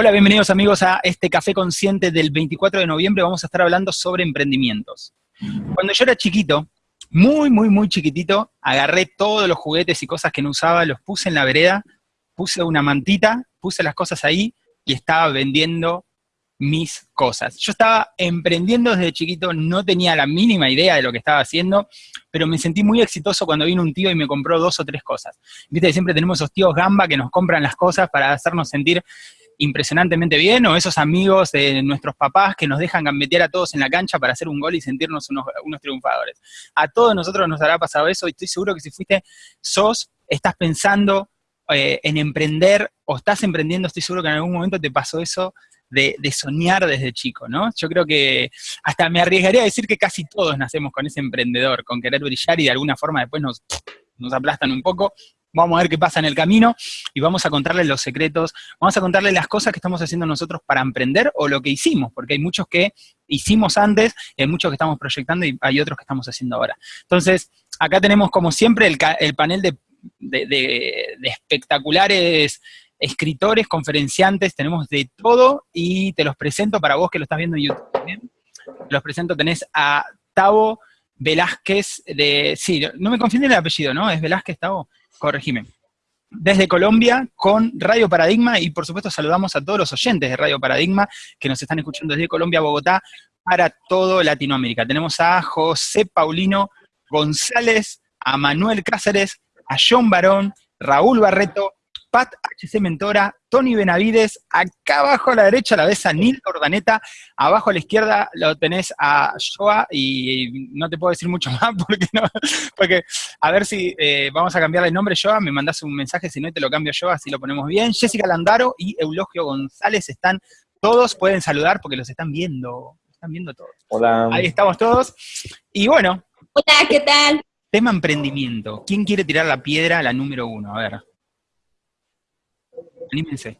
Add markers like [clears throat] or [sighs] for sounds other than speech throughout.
Hola, bienvenidos amigos a este Café Consciente del 24 de noviembre. Vamos a estar hablando sobre emprendimientos. Cuando yo era chiquito, muy, muy, muy chiquitito, agarré todos los juguetes y cosas que no usaba, los puse en la vereda, puse una mantita, puse las cosas ahí y estaba vendiendo mis cosas. Yo estaba emprendiendo desde chiquito, no tenía la mínima idea de lo que estaba haciendo, pero me sentí muy exitoso cuando vino un tío y me compró dos o tres cosas. Viste, siempre tenemos esos tíos gamba que nos compran las cosas para hacernos sentir impresionantemente bien, o esos amigos de nuestros papás que nos dejan meter a todos en la cancha para hacer un gol y sentirnos unos, triunfadores. A todos nosotros nos habrá pasado eso y estoy seguro que si fuiste, sos, estás pensando eh, en emprender o estás emprendiendo, estoy seguro que en algún momento te pasó eso de, soñar desde chico, ¿no? Yo creo que hasta me arriesgaría a decir que casi todos nacemos con ese emprendedor, con querer brillar y de alguna forma después nos, nos aplastan un poco. Vamos a ver qué pasa en el camino y vamos a contarles los secretos, vamos a contarles las cosas que estamos haciendo nosotros para emprender o lo que hicimos, porque hay muchos que hicimos antes, hay muchos que estamos proyectando y hay otros que estamos haciendo ahora. Entonces, acá tenemos como siempre el, panel de, espectaculares escritores, conferenciantes, tenemos de todo y te los presento para vos que lo estás viendo en YouTube también. Los presento, tenés a Tavo Velázquez de... Sí, no me confunden el apellido, ¿no? ¿Es Velázquez, Tavo? Corregime. Desde Colombia con Radio Paradigma y por supuesto saludamos a todos los oyentes de Radio Paradigma que nos están escuchando desde Colombia Bogotá para todo Latinoamérica. Tenemos a José Paulino González, a Manuel Cáceres, a John Barón, Raúl Barreto, Pat HC Mentora, Tony Benavides, acá abajo a la derecha la ves a Nil Ordaneta, abajo a la izquierda lo tenés a Joa, y no te puedo decir mucho [laughs] más porque no, porque a ver si eh, vamos a cambiarle el nombre Joa, me mandás un mensaje, si no te lo cambio yo, así lo ponemos bien. Jessica Landaro y Eulogio González están todos, pueden saludar porque los están viendo, están viendo todos. Hola. Ahí estamos todos. Y bueno. Hola, ¿qué tal? Tema emprendimiento. ¿Quién quiere tirar la piedra a la número uno? A ver. Anímense.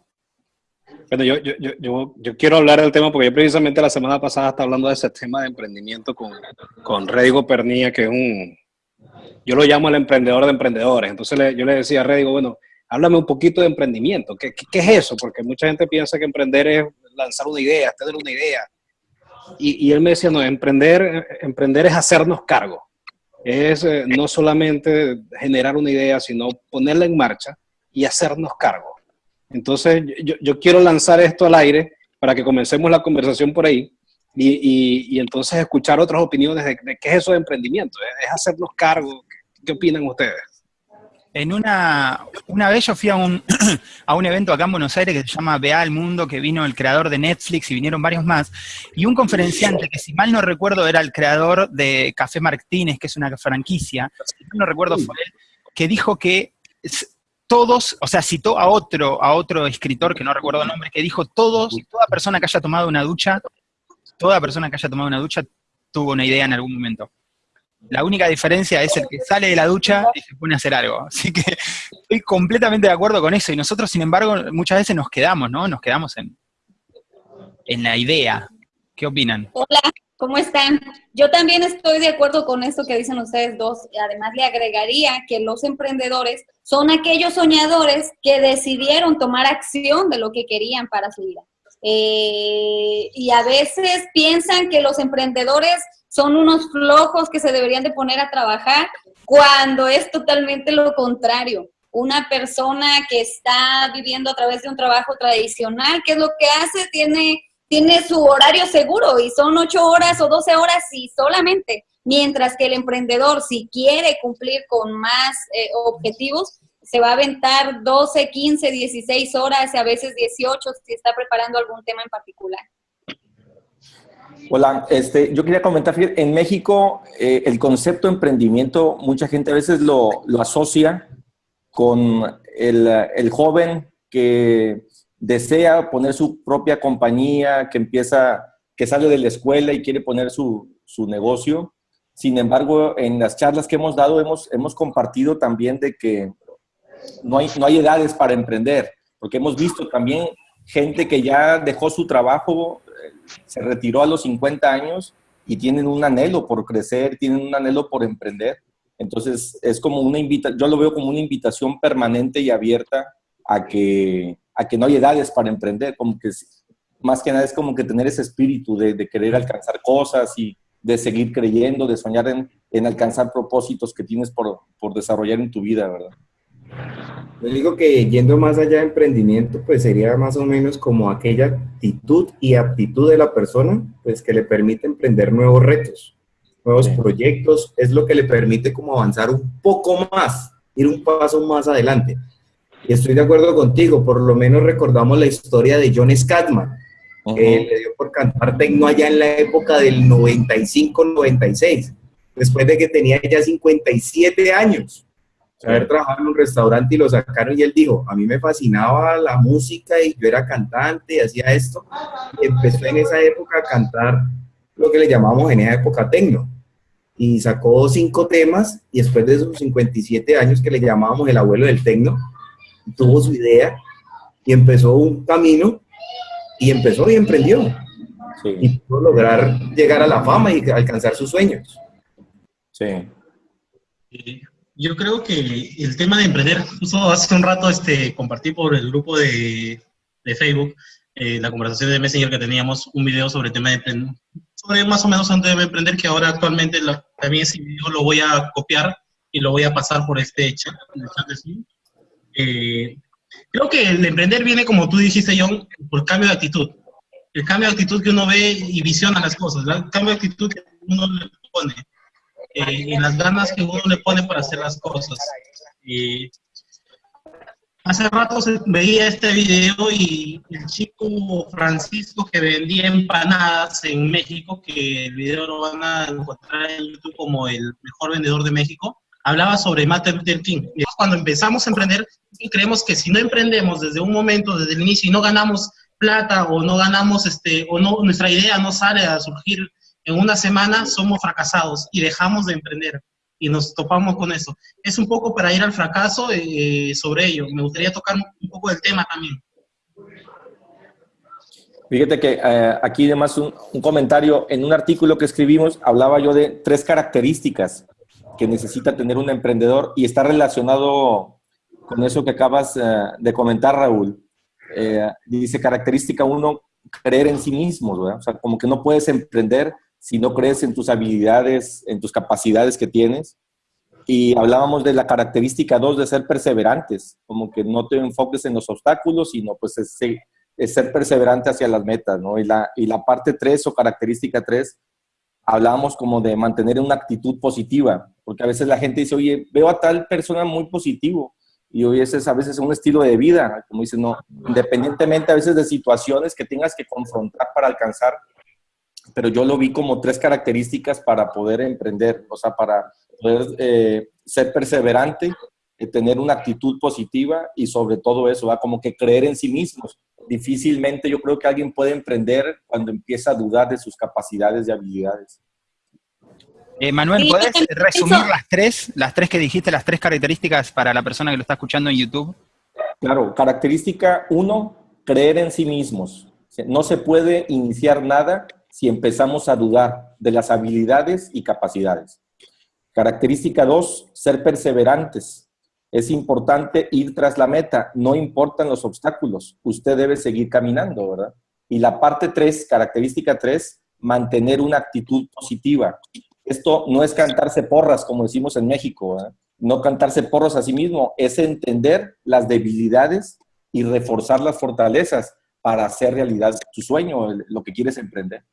Bueno, yo, yo, yo, yo, quiero hablar del tema porque yo precisamente la semana pasada estaba hablando de ese tema de emprendimiento con, con Redigo Pernilla, que es un, yo lo llamo el emprendedor de emprendedores. Entonces yo le decía a Redigo, bueno, háblame un poquito de emprendimiento. ¿Qué, ¿Qué, es eso? Porque mucha gente piensa que emprender es lanzar una idea, tener una idea. Y, él me decía, no, emprender, emprender es hacernos cargo. Es eh, no solamente generar una idea, sino ponerla en marcha y hacernos cargo. Entonces, yo, quiero lanzar esto al aire para que comencemos la conversación por ahí y, entonces escuchar otras opiniones de, qué es eso de emprendimiento, es hacernos cargo. ¿Qué, opinan ustedes? En una, una vez yo fui a un, [clears throat] a un evento acá en Buenos Aires que se llama Vea al Mundo, que vino el creador de Netflix y vinieron varios más, y un conferenciante que si mal no recuerdo era el creador de Café Martínez, que es una franquicia, si mal no recuerdo fue él, que dijo que todos, o sea, citó a otro, a otro escritor, que no recuerdo el nombre, que dijo, todos, toda persona que haya tomado una ducha, toda persona que haya tomado una ducha tuvo una idea en algún momento. La única diferencia es el que sale de la ducha y se pone a hacer algo. [laughs] Así que estoy completamente de acuerdo con eso. Y nosotros, sin embargo, muchas veces nos quedamos, ¿no? Nos quedamos en, en la idea. ¿Qué opinan? Hola, ¿Cómo están? Yo también estoy de acuerdo con esto que dicen ustedes dos. Además, le agregaría que los emprendedores son aquellos soñadores que decidieron tomar acción de lo que querían para su vida. Eh, y a veces piensan que los emprendedores son unos flojos que se deberían de poner a trabajar, cuando es totalmente lo contrario. Una persona que está viviendo a través de un trabajo tradicional, ¿qué es lo que hace? Tiene tiene su horario seguro y son ocho horas o doce horas y solamente. Mientras que el emprendedor, si quiere cumplir con más eh, objetivos, se va a aventar 12, 15, 16 horas, a veces 18, si está preparando algún tema en particular. Hola, este, yo quería comentar, en México eh, el concepto de emprendimiento, mucha gente a veces lo, lo asocia con el, el joven que desea poner su propia compañía, que empieza, que sale de la escuela y quiere poner su, negocio. Sin embargo, en las charlas que hemos dado, hemos, hemos compartido también de que no hay, no hay edades para emprender, porque hemos visto también gente que ya dejó su trabajo, eh, se retiró a los 50 años y tienen un anhelo por crecer, tienen un anhelo por emprender. Entonces, es como una invitación, yo lo veo como una invitación permanente y abierta a que, a que no hay edades para emprender, como que más que nada es como que tener ese espíritu de, de querer alcanzar cosas y de seguir creyendo, de soñar en, en alcanzar propósitos que tienes por, por, desarrollar en tu vida, ¿verdad? Yo digo que yendo más allá de emprendimiento, pues sería más o menos como aquella actitud y aptitud de la persona, pues que le permite emprender nuevos retos, nuevos proyectos, es lo que le permite como avanzar un poco más, ir un paso más adelante. Y estoy de acuerdo contigo, por lo menos recordamos la historia de John Scatman, que le dio por cantar tecno allá en la época del 95-96, después de que tenía ya 57 años. Haber trabajado en un restaurante y lo sacaron y él dijo, a mí me fascinaba la música y yo era cantante y hacía esto. Y empezó en esa época a cantar lo que le llamamos en esa época tecno. Y sacó cinco temas y después de esos 57 años que le llamábamos el abuelo del tecno, tuvo su idea y empezó un camino y empezó y emprendió. Y pudo lograr llegar a la fama y alcanzar sus sueños. Sí. Eh, yo creo que el tema de emprender, justo hace un rato este, compartí por el grupo de, de Facebook eh, la conversación de Messenger que teníamos, un video sobre el tema de emprender, sobre más o menos antes de emprender, que ahora actualmente también ese video lo voy a copiar y lo voy a pasar por este chat, el chat de eh, creo que el emprender viene, como tú dijiste, John, por cambio de actitud. El cambio de actitud que uno ve y visiona las cosas, el cambio de actitud que uno le pone, eh, y las ganas que uno le pone para hacer las cosas. hace rato veía este video y el chico Francisco que vendía empanadas en México, que el video lo van a encontrar en YouTube como el mejor vendedor de México, hablaba sobre Martin Luther King. Cuando empezamos a emprender, creemos que si no emprendemos desde un momento, desde el inicio, y no ganamos plata o no ganamos, este, o no, nuestra idea no sale a surgir en una semana, somos fracasados y dejamos de emprender y nos topamos con eso. Es un poco para ir al fracaso eh, sobre ello. Me gustaría tocar un poco del tema también. Fíjate que eh, aquí además un, un, comentario, en un artículo que escribimos hablaba yo de tres características que necesita tener un emprendedor y está relacionado con eso que acabas eh, de comentar, Raúl. Eh, dice característica uno, creer en sí mismo, o sea, como que no puedes emprender si no crees en tus habilidades, en tus capacidades que tienes. Y hablábamos de la característica dos, de ser perseverantes, como que no te enfoques en los obstáculos, sino pues es, es ser perseverante hacia las metas, ¿no? Y la, y la parte tres o característica tres, hablábamos como de mantener una actitud positiva, porque a veces la gente dice, oye, veo a tal persona muy positivo, y hoy es a veces un estilo de vida, como dicen, no, independientemente a veces de situaciones que tengas que confrontar para alcanzar, pero yo lo vi como tres características para poder emprender, o sea, para poder eh, ser perseverante, eh, tener una actitud positiva y sobre todo eso, ¿va? como que creer en sí mismos. Difícilmente yo creo que alguien puede emprender cuando empieza a dudar de sus capacidades y habilidades. Eh, Manuel, ¿puedes resumir las tres, las tres que dijiste, las tres características para la persona que lo está escuchando en YouTube? Claro, característica uno, creer en sí mismos. No se puede iniciar nada si empezamos a dudar de las habilidades y capacidades. Característica dos, ser perseverantes. Es importante ir tras la meta, no importan los obstáculos, usted debe seguir caminando, ¿verdad? Y la parte tres, característica tres, mantener una actitud positiva. Esto no es cantarse porras, como decimos en México, no cantarse porros a sí mismo, es entender las debilidades y reforzar las fortalezas para hacer realidad tu sueño, lo que quieres emprender.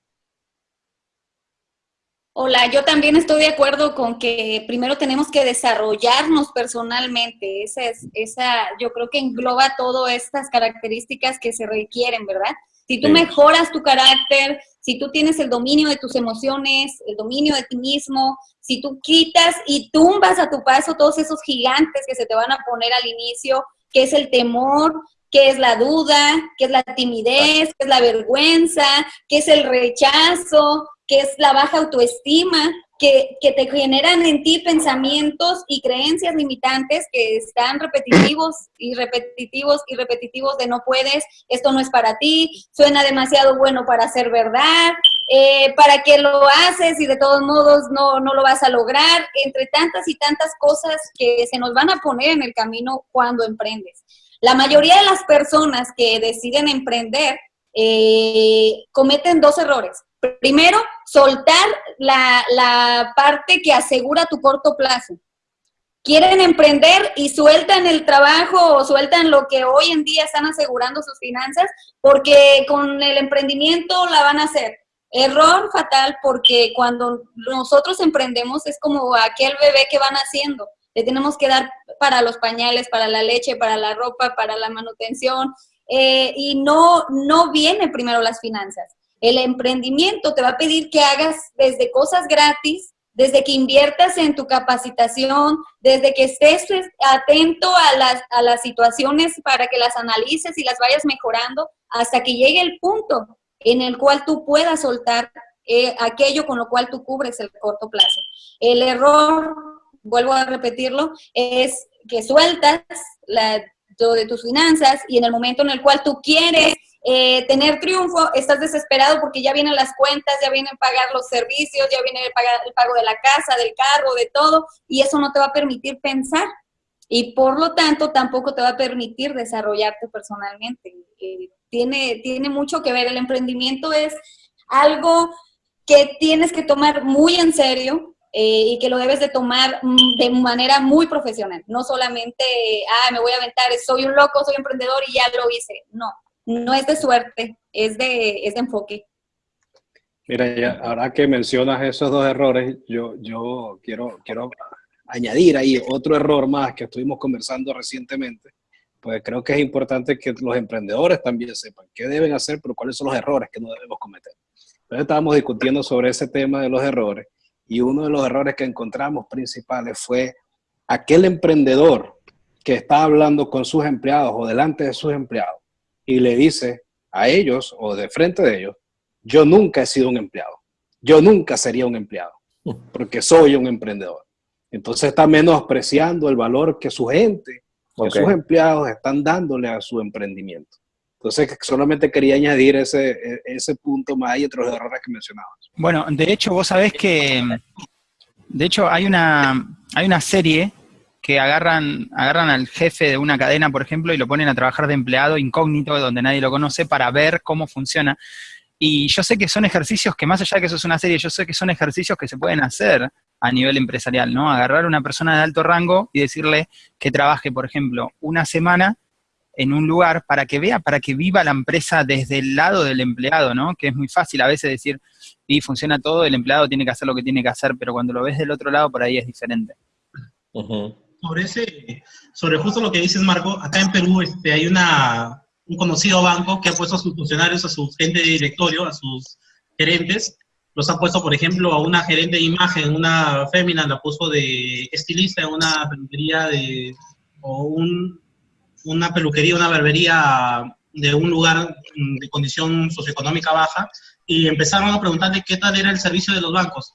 Hola, yo también estoy de acuerdo con que primero tenemos que desarrollarnos personalmente. Esa es, esa, yo creo que engloba todas estas características que se requieren, ¿verdad? Si tú mejoras tu carácter, si tú tienes el dominio de tus emociones, el dominio de ti mismo, si tú quitas y tumbas a tu paso todos esos gigantes que se te van a poner al inicio, que es el temor, que es la duda, que es la timidez, que es la vergüenza, que es el rechazo, que es la baja autoestima, que, que, te generan en ti pensamientos y creencias limitantes que están repetitivos y repetitivos y repetitivos de no puedes, esto no es para ti, suena demasiado bueno para ser verdad, eh, para que lo haces y de todos modos no, no lo vas a lograr, entre tantas y tantas cosas que se nos van a poner en el camino cuando emprendes. La mayoría de las personas que deciden emprender eh, cometen dos errores. Primero, soltar la, la parte que asegura tu corto plazo quieren emprender y sueltan el trabajo o sueltan lo que hoy en día están asegurando sus finanzas porque con el emprendimiento la van a hacer. Error fatal porque cuando nosotros emprendemos es como aquel bebé que van haciendo. Le tenemos que dar para los pañales, para la leche, para la ropa, para la manutención eh, y no, no viene primero las finanzas. El emprendimiento te va a pedir que hagas desde cosas gratis desde que inviertas en tu capacitación, desde que estés pues, atento a las, a las situaciones para que las analices y las vayas mejorando, hasta que llegue el punto en el cual tú puedas soltar eh, aquello con lo cual tú cubres el corto plazo. El error, vuelvo a repetirlo, es que sueltas la, de tus finanzas y en el momento en el cual tú quieres eh, tener triunfo, estás desesperado porque ya vienen las cuentas, ya vienen pagar los servicios, ya viene el, pagar, el pago de la casa, del carro, de todo, y eso no te va a permitir pensar. Y por lo tanto, tampoco te va a permitir desarrollarte personalmente. Eh, tiene, tiene mucho que ver. El emprendimiento es algo que tienes que tomar muy en serio, eh, y que lo debes de tomar mm, de manera muy profesional. No solamente, ah, me voy a aventar, soy un loco, soy emprendedor y ya lo hice. No, no es de suerte, es de, es de enfoque. Mira, ya, ahora que mencionas esos dos errores, yo, yo quiero, quiero añadir ahí otro error más que estuvimos conversando recientemente, pues creo que es importante que los emprendedores también sepan qué deben hacer, pero cuáles son los errores que no debemos cometer. Entonces estábamos discutiendo sobre ese tema de los errores y uno de los errores que encontramos principales fue aquel emprendedor que está hablando con sus empleados o delante de sus empleados y le dice a ellos o de frente de ellos, yo nunca he sido un empleado, yo nunca sería un empleado, porque soy un emprendedor. Entonces está menospreciando el valor que su gente, que sus empleados están dándole a su emprendimiento. Entonces, solamente quería añadir ese, ese punto más y otros errores que mencionabas. Bueno, de hecho, vos sabés que, de hecho, hay una, hay una serie que agarran, agarran al jefe de una cadena, por ejemplo, y lo ponen a trabajar de empleado incógnito, donde nadie lo conoce, para ver cómo funciona. Y yo sé que son ejercicios que más allá de que eso es una serie, yo sé que son ejercicios que se pueden hacer a nivel empresarial, ¿no? Agarrar a una persona de alto rango y decirle que trabaje, por ejemplo, una semana en un lugar para que vea, para que viva la empresa desde el lado del empleado, ¿no? Que es muy fácil a veces decir, y funciona todo, el empleado tiene que hacer lo que tiene que hacer, pero cuando lo ves del otro lado, por ahí es diferente sobre ese, sobre justo lo que dices, Marco, acá en Perú este, hay una, un conocido banco que ha puesto a sus funcionarios, a su gente de directorio, a sus gerentes, los ha puesto, por ejemplo, a una gerente de imagen, una fémina, la puso de estilista en una peluquería de, o un, una peluquería, una barbería de un lugar de condición socioeconómica baja, y empezaron a preguntarle qué tal era el servicio de los bancos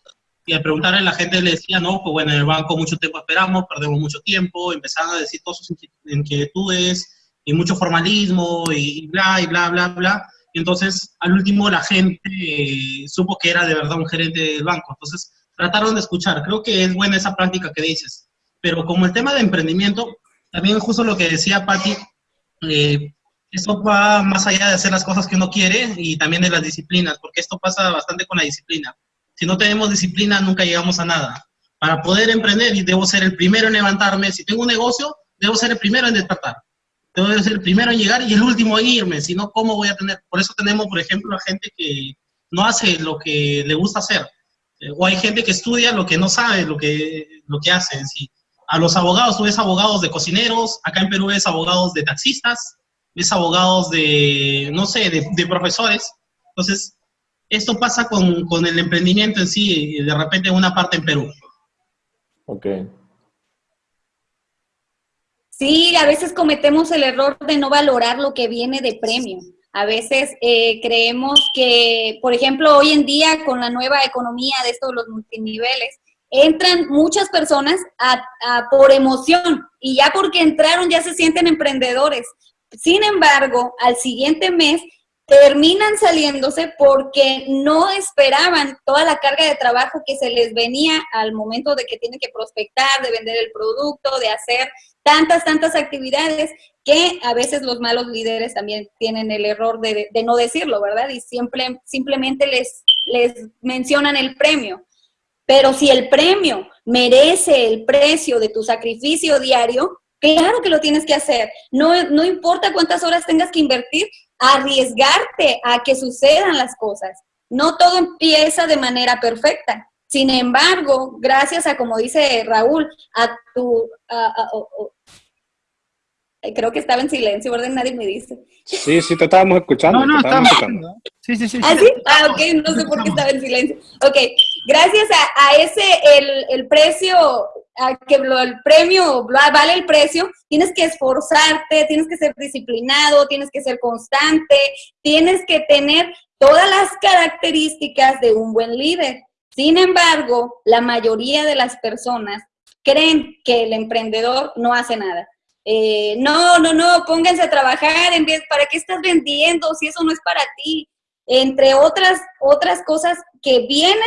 y al preguntarle la gente le decía, no, pues bueno, en el banco mucho tiempo esperamos, perdemos mucho tiempo, empezaron a decir todas sus inquietudes y mucho formalismo y bla, y bla, bla, bla. Y entonces, al último, la gente eh, supo que era de verdad un gerente del banco. Entonces, trataron de escuchar. Creo que es buena esa práctica que dices. Pero como el tema de emprendimiento, también justo lo que decía Patti, eh, esto va más allá de hacer las cosas que uno quiere y también de las disciplinas, porque esto pasa bastante con la disciplina. Si no tenemos disciplina, nunca llegamos a nada. Para poder emprender, debo ser el primero en levantarme. Si tengo un negocio, debo ser el primero en despertar. Debo ser el primero en llegar y el último en irme. Si no, ¿cómo voy a tener? Por eso tenemos, por ejemplo, a gente que no hace lo que le gusta hacer. Eh, o hay gente que estudia lo que no sabe, lo que, lo que hace en sí. A los abogados, tú ves abogados de cocineros, acá en Perú ves abogados de taxistas, ves abogados de, no sé, de, de profesores. Entonces, esto pasa con, con el emprendimiento en sí, de repente en una parte en Perú. Ok. Sí, a veces cometemos el error de no valorar lo que viene de premio. A veces eh, creemos que, por ejemplo, hoy en día con la nueva economía de estos los multiniveles, entran muchas personas a, por emoción y ya porque entraron ya se sienten emprendedores. Sin embargo, al siguiente mes terminan saliéndose porque no esperaban toda la carga de trabajo que se les venía al momento de que tienen que prospectar, de vender el producto, de hacer tantas, tantas actividades que a veces los malos líderes también tienen el error de, no decirlo, ¿verdad? Y siempre, simplemente les, les mencionan el premio. Pero si el premio merece el precio de tu sacrificio diario, claro que lo tienes que hacer. No, no importa cuántas horas tengas que invertir, arriesgarte a que sucedan las cosas. No todo empieza de manera perfecta. Sin embargo, gracias a, como dice Raúl, a tu... creo que estaba en silencio, ¿verdad? Nadie me dice. Sí, sí, te estábamos escuchando. No, no, estábamos escuchando. Sí, sí, sí. ¿Ah, sí? Ah, ok, no sé por qué estaba en silencio. Ok, gracias a, ese, el, el precio que el premio vale el precio, tienes que esforzarte, tienes que ser disciplinado, tienes que ser constante, tienes que tener todas las características de un buen líder. Sin embargo, la mayoría de las personas creen que el emprendedor no hace nada. Eh, no, no, no, pónganse a trabajar, en vez, ¿para qué estás vendiendo si eso no es para ti? Entre otras, otras cosas que vienen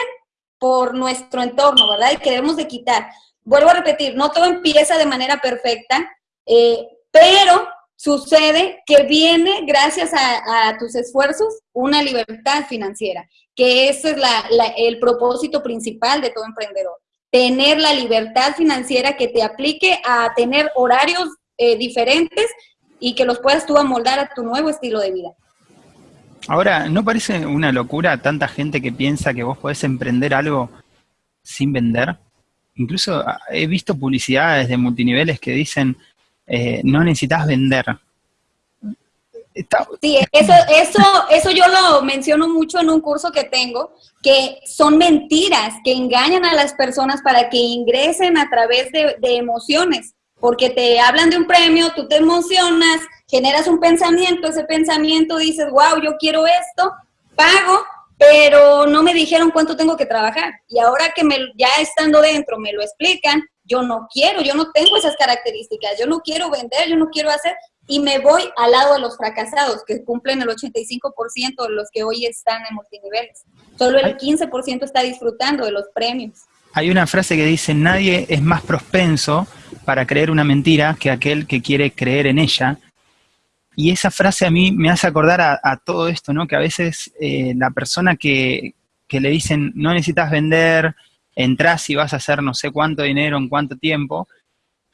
por nuestro entorno, ¿verdad? Y que debemos de quitar vuelvo a repetir, no todo empieza de manera perfecta, eh, pero sucede que viene gracias a, tus esfuerzos una libertad financiera, que ese es el propósito principal de todo emprendedor. Tener la libertad financiera que te aplique a tener horarios eh, diferentes y que los puedas tú amoldar a tu nuevo estilo de vida. Ahora, ¿no parece una locura tanta gente que piensa que vos podés emprender algo sin vender? incluso ah, he visto publicidades de multiniveles que dicen, eh, no necesitas vender. Sí, eso, eso, eso yo lo menciono mucho en un curso que tengo, que son mentiras que engañan a las personas para que ingresen a través de, de emociones, porque te hablan de un premio, tú te emocionas, generas un pensamiento, ese pensamiento dices, wow, yo quiero esto, pago, pero no me dijeron cuánto tengo que trabajar. Y ahora que me, ya estando dentro me lo explican, yo no quiero, yo no tengo esas características, yo no quiero vender, yo no quiero hacer, y me voy al lado de los fracasados, que cumplen el 85% de los que hoy están en multiniveles. Solo el 15% está disfrutando de los premios. Hay una frase que dice, nadie es más propenso para creer una mentira que aquel que quiere creer en ella. Y esa frase a mí me hace acordar a, todo esto, ¿no? Que a veces eh, la persona que, le dicen, no necesitas vender, entras y vas a hacer no sé cuánto dinero en cuánto tiempo,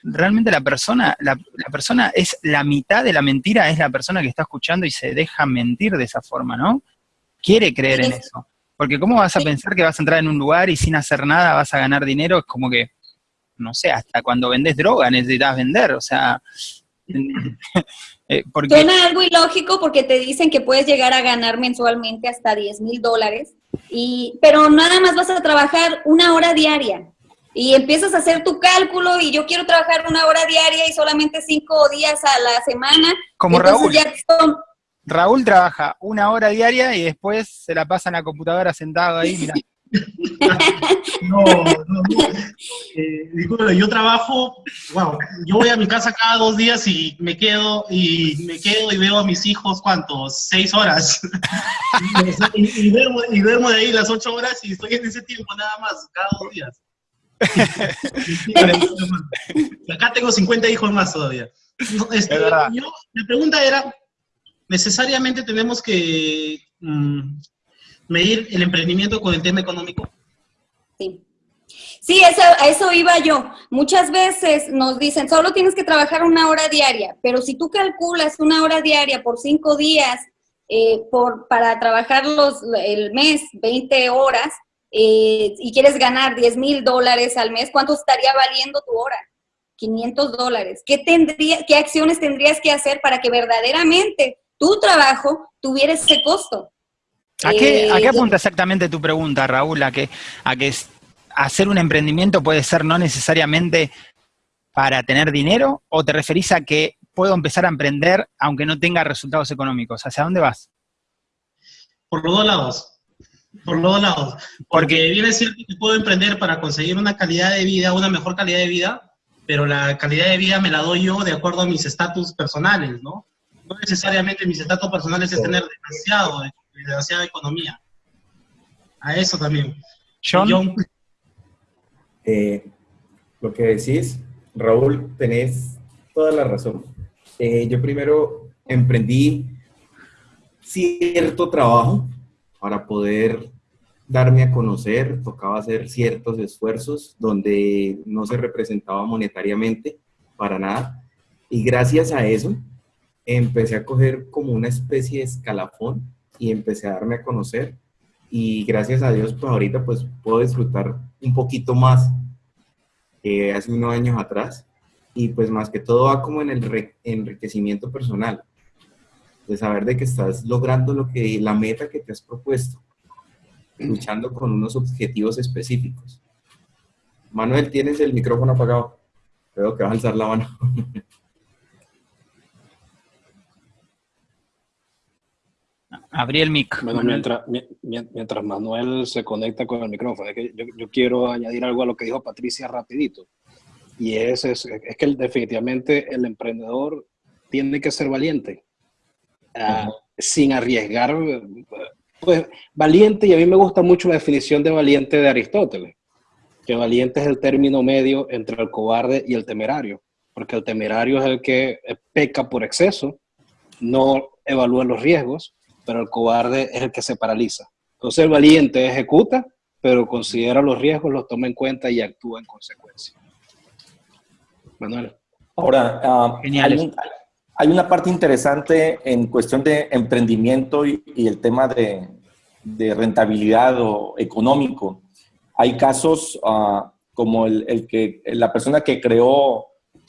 realmente la persona, la, persona es la mitad de la mentira, es la persona que está escuchando y se deja mentir de esa forma, ¿no? Quiere creer en eso. Porque ¿cómo vas a pensar que vas a entrar en un lugar y sin hacer nada vas a ganar dinero? Es como que, no sé, hasta cuando vendes droga necesitas vender, o sea, [clears throat] [laughs] Eh, Suena algo ilógico porque te dicen que puedes llegar a ganar mensualmente hasta 10 mil dólares, pero nada más vas a trabajar una hora diaria y empiezas a hacer tu cálculo y yo quiero trabajar una hora diaria y solamente cinco días a la semana. Como Raúl. Raúl trabaja una hora diaria y después se la pasa en la computadora sentado ahí, mira. [laughs] No, no, eh, yo trabajo, wow, yo voy a mi casa cada dos días y me quedo y me quedo y veo a mis hijos, ¿cuántos? Seis horas. [laughs] y, duermo, de ahí las ocho horas y estoy en ese tiempo nada más, cada dos días. [laughs] Acá tengo 50 hijos más todavía. Este, yo, mi pregunta era, ¿necesariamente tenemos que mm, medir el emprendimiento con el tema económico? Sí. Sí, eso, a eso iba yo. Muchas veces nos dicen, solo tienes que trabajar una hora diaria, pero si tú calculas una hora diaria por cinco días, eh, por, para trabajar los, el mes, 20 horas, eh, y quieres ganar 10 mil dólares al mes, ¿cuánto estaría valiendo tu hora? 500 dólares. ¿Qué, tendría, ¿Qué acciones tendrías que hacer para que verdaderamente tu trabajo tuviera ese costo? ¿A qué, eh, apunta exactamente tu pregunta, Raúl? ¿A que, a que hacer un emprendimiento puede ser no necesariamente para tener dinero? ¿O te referís a que puedo empezar a emprender aunque no tenga resultados económicos? ¿Hacia dónde vas? Por los dos lados. Por los dos lados. Porque viene a decir que puedo emprender para conseguir una calidad de vida, una mejor calidad de vida, pero la calidad de vida me la doy yo de acuerdo a mis estatus personales, ¿no? no necesariamente mis estatus personales es tener demasiado, demasiada economía. A eso también. John. Eh, lo que decís, Raúl, tenés toda la razón. Eh, yo primero emprendí cierto trabajo para poder darme a conocer, tocaba hacer ciertos esfuerzos donde no se representaba monetariamente para nada. Y gracias a eso empecé a coger como una especie de escalafón y empecé a darme a conocer. Y gracias a Dios, pues ahorita pues puedo disfrutar un poquito más que hace unos años atrás. Y pues más que todo va como en el enriquecimiento personal, de saber de que estás logrando lo que, la meta que te has propuesto, luchando con unos objetivos específicos. Manuel, tienes el micrófono apagado. Creo que vas a alzar la mano. [laughs] Abrí el mic. Bueno, mientras, mientras, Manuel se conecta con el micrófono, que yo, quiero añadir algo a lo que dijo Patricia rapidito. Y es, es, es que definitivamente el emprendedor tiene que ser valiente, uh, sin arriesgar. Pues valiente, y a mí me gusta mucho la definición de valiente de Aristóteles, que valiente es el término medio entre el cobarde y el temerario, porque el temerario es el que peca por exceso, no evalúa los riesgos, pero el cobarde es el que se paraliza. Entonces el valiente ejecuta, pero considera los riesgos, los toma en cuenta y actúa en consecuencia. Manuel. Ahora, uh, hay, hay, una parte interesante en cuestión de emprendimiento y, el tema de, de, rentabilidad o económico. Hay casos uh, como el, el, que la persona que creó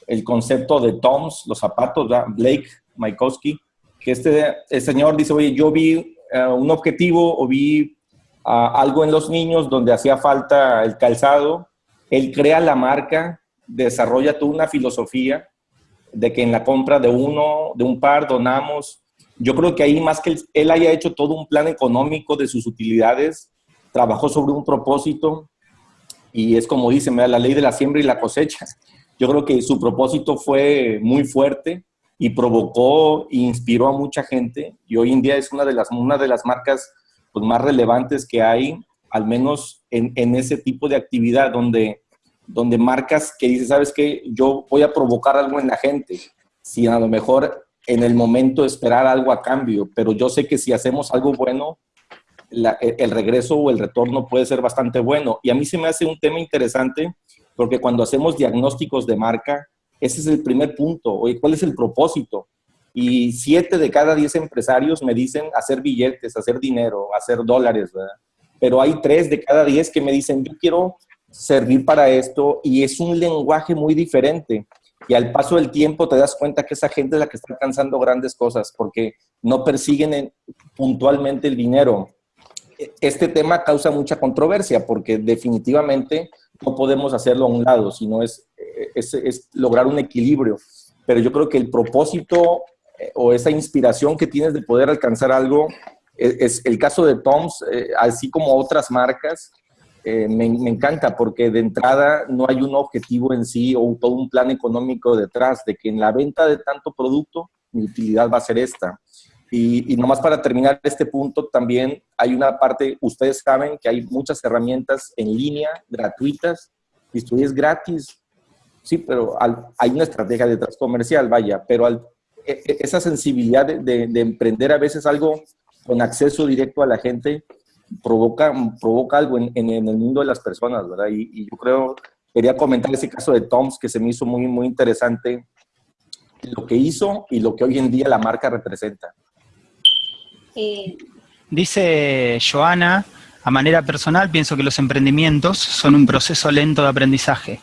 el concepto de Toms, los zapatos, Blake Maikowski, que este el señor dice, oye, yo vi eh, un objetivo o vi ah, algo en los niños donde hacía falta el calzado, él crea la marca, desarrolla toda una filosofía de que en la compra de uno, de un par, donamos. Yo creo que ahí más que él, haya hecho todo un plan económico de sus utilidades, trabajó sobre un propósito y es como dice, la ley de la siembra y la cosecha. Yo creo que su propósito fue muy fuerte y provocó e inspiró a mucha gente y hoy en día es una de las, una de las marcas pues, más relevantes que hay, al menos en, en ese tipo de actividad donde, donde marcas que dices, sabes que yo voy a provocar algo en la gente, si a lo mejor en el momento esperar algo a cambio, pero yo sé que si hacemos algo bueno, el regreso o el retorno puede ser bastante bueno. Y a mí se me hace un tema interesante porque cuando hacemos diagnósticos de marca, ese es el primer punto. Oye, ¿cuál es el propósito? Y siete de cada diez empresarios me dicen hacer billetes, hacer dinero, hacer dólares, ¿verdad? Pero hay tres de cada diez que me dicen, yo quiero servir para esto y es un lenguaje muy diferente. Y al paso del tiempo te das cuenta que esa gente es la que está alcanzando grandes cosas porque no persiguen puntualmente el dinero. Este tema causa mucha controversia porque definitivamente no podemos hacerlo a un lado, sino es es, lograr un equilibrio. Pero yo creo que el propósito eh, o esa inspiración que tienes de poder alcanzar algo, e, es, el caso de Toms, eh, así como otras marcas, eh, me, encanta porque de entrada no hay un objetivo en sí o todo un plan económico detrás de que en la venta de tanto producto mi utilidad va a ser esta. Y, y, nomás para terminar este punto, también hay una parte, ustedes saben que hay muchas herramientas en línea gratuitas, y esto es gratis, sí, pero hay una estrategia detrás comercial, vaya, pero al, e, e, esa sensibilidad de, emprender a veces algo con acceso directo a la gente provoca, provoca algo en, el mundo de las personas, ¿verdad? Y, yo creo, quería comentar ese caso de Toms que se me hizo muy, muy interesante, lo que hizo y lo que hoy en día la marca representa. Dice Joana, a manera personal pienso que los emprendimientos son un proceso lento de aprendizaje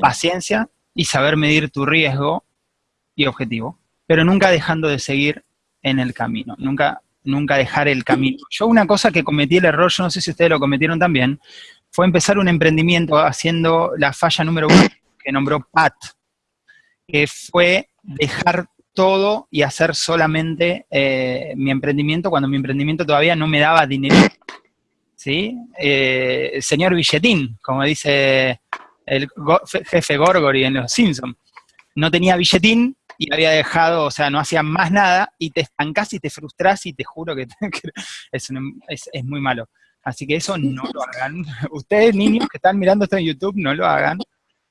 paciencia y saber medir tu riesgo y objetivo, pero nunca dejando de seguir en el camino, nunca, nunca dejar el camino. Yo una cosa que cometí el error, yo no sé si ustedes lo cometieron también, fue empezar un emprendimiento haciendo la falla número uno que nombró Pat, que fue dejar todo y hacer solamente eh, mi emprendimiento cuando mi emprendimiento todavía no me daba dinero. ¿Sí? Eh, señor Billetín, como dice el jefe Gorgory en Los Simpsons. No tenía billetín y había dejado, o sea, no hacía más nada, y te estancás y te frustras y te juro que, [laughs] es, es, muy malo. Así que eso no lo hagan. [laughs] Ustedes, niños que están mirando esto en YouTube, no lo hagan.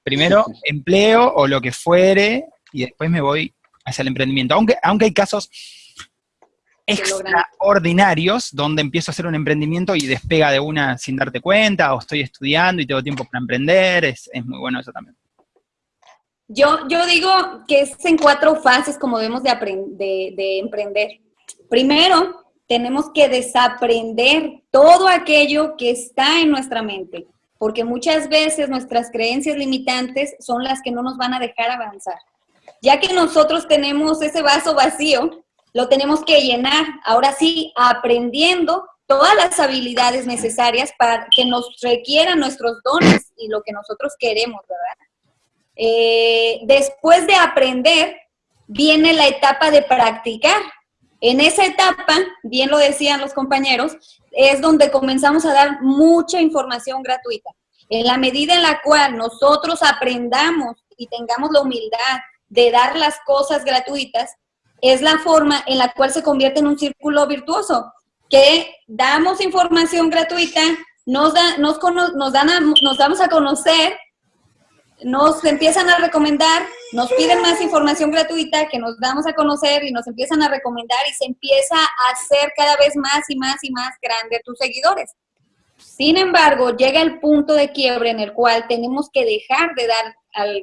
Primero, empleo o lo que fuere, y después me voy hacia el emprendimiento. Aunque, aunque hay casos extraordinarios donde empiezo a hacer un emprendimiento y despega de una sin darte cuenta, o estoy estudiando y tengo tiempo para emprender, es, muy bueno eso también. Yo, yo digo que es en cuatro fases como debemos de, de emprender. Primero, tenemos que desaprender todo aquello que está en nuestra mente, porque muchas veces nuestras creencias limitantes son las que no nos van a dejar avanzar. Ya que nosotros tenemos ese vaso vacío, lo tenemos que llenar, ahora sí, aprendiendo todas las habilidades necesarias para que nos requieran nuestros dones y lo que nosotros queremos, ¿verdad? Eh, después de aprender, viene la etapa de practicar. En esa etapa, bien lo decían los compañeros, es donde comenzamos a dar mucha información gratuita. En la medida en la cual nosotros aprendamos y tengamos la humildad de dar las cosas gratuitas, es la forma en la cual se convierte en un círculo virtuoso, que damos información gratuita, nos, da, nos, nos, dan nos damos a conocer, nos empiezan a recomendar, nos piden más información gratuita que nos damos a conocer y nos empiezan a recomendar y se empieza a hacer cada vez más y más y más grande tus seguidores. Sin embargo, llega el punto de quiebre en el cual tenemos que dejar de dar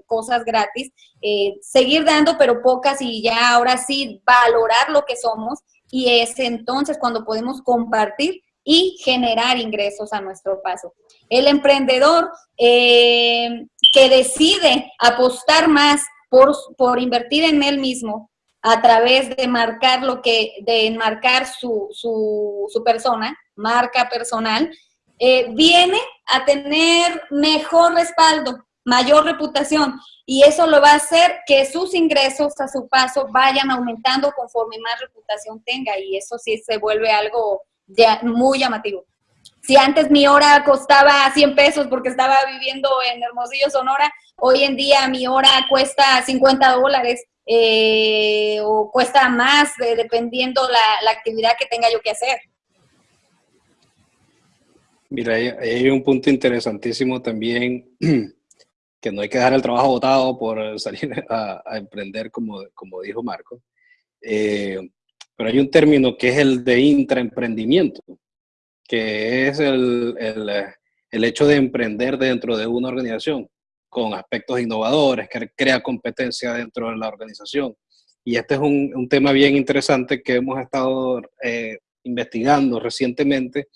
cosas gratis, eh, seguir dando pero pocas y ya ahora sí valorar lo que somos y es entonces cuando podemos compartir y generar ingresos a nuestro paso. El emprendedor eh, que decide apostar más por, por invertir en él mismo a través de marcar lo que, de enmarcar su, su, su persona, marca personal, eh, viene a tener mejor respaldo, mayor reputación y eso lo va a hacer que sus ingresos a su paso vayan aumentando conforme más reputación tenga y eso sí se vuelve algo muy llamativo. Si antes mi hora costaba 100 pesos porque estaba viviendo en Hermosillo, Sonora, hoy en día mi hora cuesta 50 dólares eh, o cuesta más dependiendo la, la actividad que tenga yo que hacer. Mira, hay, un punto interesantísimo también, [clears throat] que no hay que dejar el trabajo botado por [laughs] salir a, emprender, como, como dijo Marco. Eh, pero hay un término que es el de intraemprendimiento, que es el, el, el, hecho de emprender dentro de una organización con aspectos innovadores, que crea competencia dentro de la organización. Y este es un, un tema bien interesante que hemos estado eh, investigando recientemente,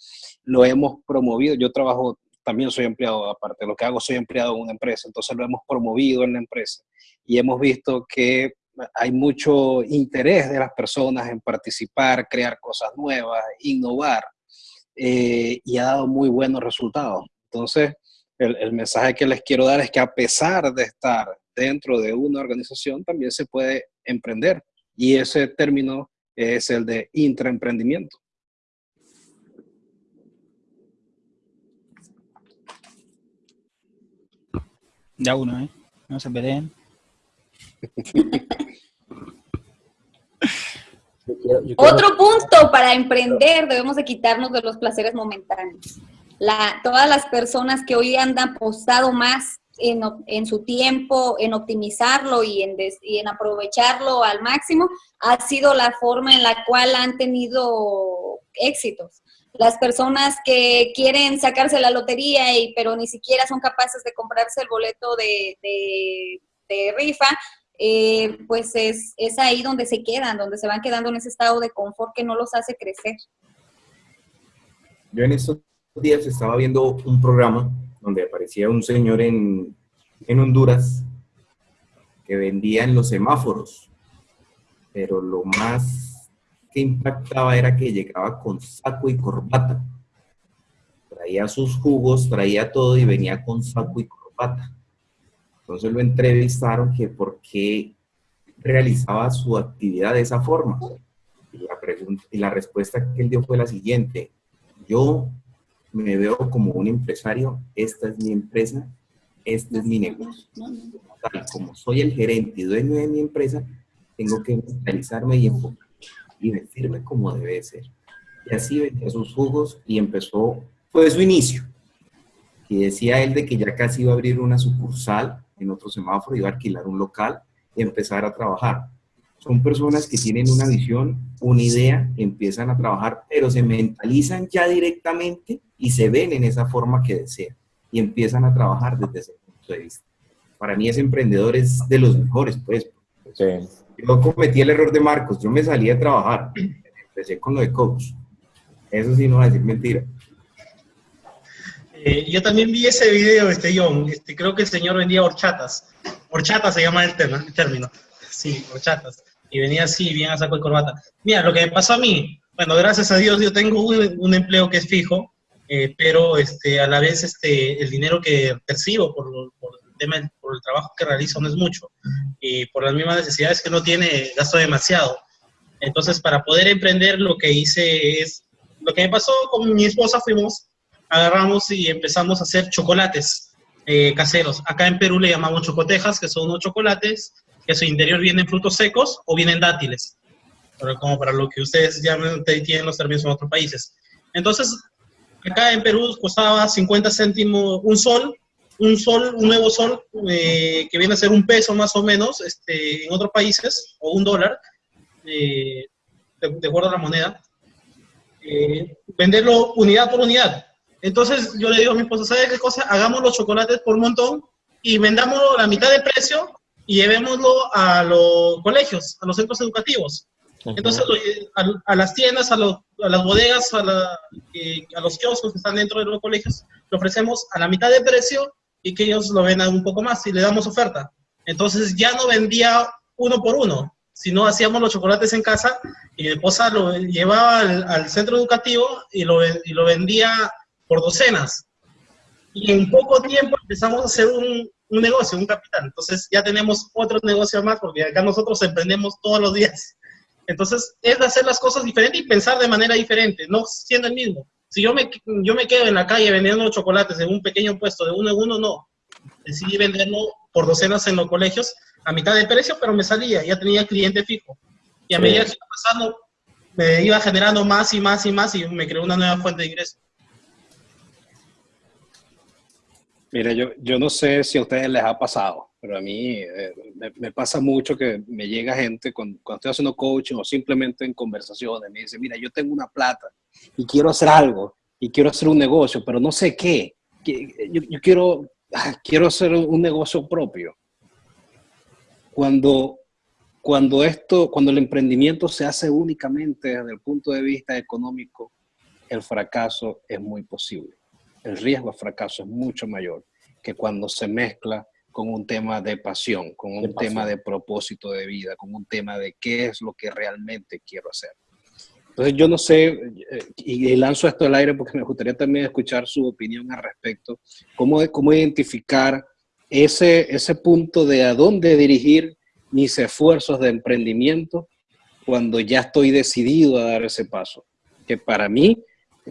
lo hemos promovido. Yo trabajo, también soy empleado, aparte de lo que hago, soy empleado en una empresa, entonces lo hemos promovido en la empresa y hemos visto que hay mucho interés de las personas en participar, crear cosas nuevas, innovar, eh, y ha dado muy buenos resultados. Entonces, el, el, mensaje que les quiero dar es que a pesar de estar dentro de una organización, también se puede emprender. Y ese término es el de intraemprendimiento. Ya uno, ¿eh? No se peleen. Otro punto para emprender, debemos de quitarnos de los placeres momentáneos. La, todas las personas que hoy andan apostado más en, en, su tiempo, en optimizarlo y en, y en aprovecharlo al máximo, ha sido la forma en la cual han tenido éxitos las personas que quieren sacarse la lotería, y, pero ni siquiera son capaces de comprarse el boleto de, de, rifa, eh, pues es, es, ahí donde se quedan, donde se van quedando en ese estado de confort que no los hace crecer. Yo en estos días estaba viendo un programa donde aparecía un señor en, en Honduras que vendía en los semáforos, pero lo más que impactaba era que llegaba con saco y corbata. Traía sus jugos, traía todo y venía con saco y corbata. Entonces lo entrevistaron que por qué realizaba su actividad de esa forma. Y la, y la respuesta que él dio fue la siguiente. Yo me veo como un empresario, esta es mi empresa, este es mi negocio. como soy el gerente y dueño de mi empresa, tengo que mentalizarme y enfocar y vestirme como debe ser. Y así vendía sus jugos y empezó, fue su inicio. Y decía él de que ya casi iba a abrir una sucursal en otro semáforo, iba a alquilar un local y empezar a trabajar. Son personas que tienen una visión, una idea, empiezan a trabajar, pero se mentalizan ya directamente y se ven en esa forma que desean y empiezan a trabajar desde ese punto de vista. Para mí ese emprendedor es de los mejores, pues. Yo cometí el error de Marcos, yo me salí a trabajar, empecé con lo de coach. Eso sí no va a decir mentira. Eh, yo también vi ese video, este John, este, creo que el señor vendía horchatas. Horchatas se llama el, tema, el término. Sí, horchatas. Y venía así, bien a saco de corbata. Mira, lo que me pasó a mí, bueno, gracias a Dios yo tengo un, empleo que es fijo, eh, pero este, a la vez este, el dinero que percibo por, por, el tema, por el trabajo que realizo no es mucho. Y por las mismas necesidades que no tiene, gasto demasiado. Entonces, para poder emprender, lo que hice es, lo que me pasó con mi esposa, fuimos agarramos y empezamos a hacer chocolates eh, caseros. Acá en Perú le llamamos chocotejas, que son unos chocolates que su interior vienen frutos secos o vienen dátiles, pero como para lo que ustedes llaman, tienen los términos en otros países. Entonces, acá en Perú costaba 50 céntimos un sol, un sol, un nuevo sol, eh, que viene a ser un peso más o menos este, en otros países, o un dólar, eh, de, acuerdo a la moneda. venderlo unidad por unidad. Entonces yo le digo a mi esposa, ¿sabes qué cosa? Hagamos los chocolates por montón y vendamos la mitad de precio y llevémoslo a los colegios, a los centros educativos. Entonces a, las tiendas, a, las bodegas, a, a los kioscos que están dentro de los colegios, le ofrecemos a la mitad de precio y que ellos lo vendan un poco más y le damos oferta. Entonces ya no vendía uno por uno, sino hacíamos los chocolates en casa y mi esposa lo llevaba al, centro educativo y lo, y lo vendía por docenas. Y en poco tiempo empezamos a hacer un, un negocio, un capital. Entonces ya tenemos otro negocio más porque acá nosotros emprendemos todos los días. Entonces es de hacer las cosas diferentes y pensar de manera diferente, no siendo el mismo. Si yo me, yo me quedo en la calle vendiendo chocolates en un pequeño puesto de uno en uno, no. Decidí venderlo por docenas en los colegios a mitad de precio, pero me salía, ya tenía cliente fijo. Y a medida que iba pasando, me iba generando más y más y más y me creó una nueva fuente de ingreso. Mira, yo, yo no sé si a ustedes les ha pasado, pero a mí eh, me, pasa mucho que me llega gente cuando, estoy haciendo coaching o simplemente en conversaciones, me dice, mira, yo tengo una plata y quiero hacer algo y quiero hacer un negocio, pero no sé qué. Yo, yo quiero, ah, quiero hacer un negocio propio. Cuando, cuando esto, cuando el emprendimiento se hace únicamente desde el punto de vista económico, el fracaso es muy posible el riesgo de fracaso es mucho mayor que cuando se mezcla con un tema de pasión, con un tema de propósito de vida, con un tema de qué es lo que realmente quiero hacer. Entonces yo no sé, eh, y lanzo esto al aire porque me gustaría también escuchar su opinión al respecto, cómo, cómo identificar ese, ese punto de a dónde dirigir mis esfuerzos de emprendimiento cuando ya estoy decidido a dar ese paso. Que para mí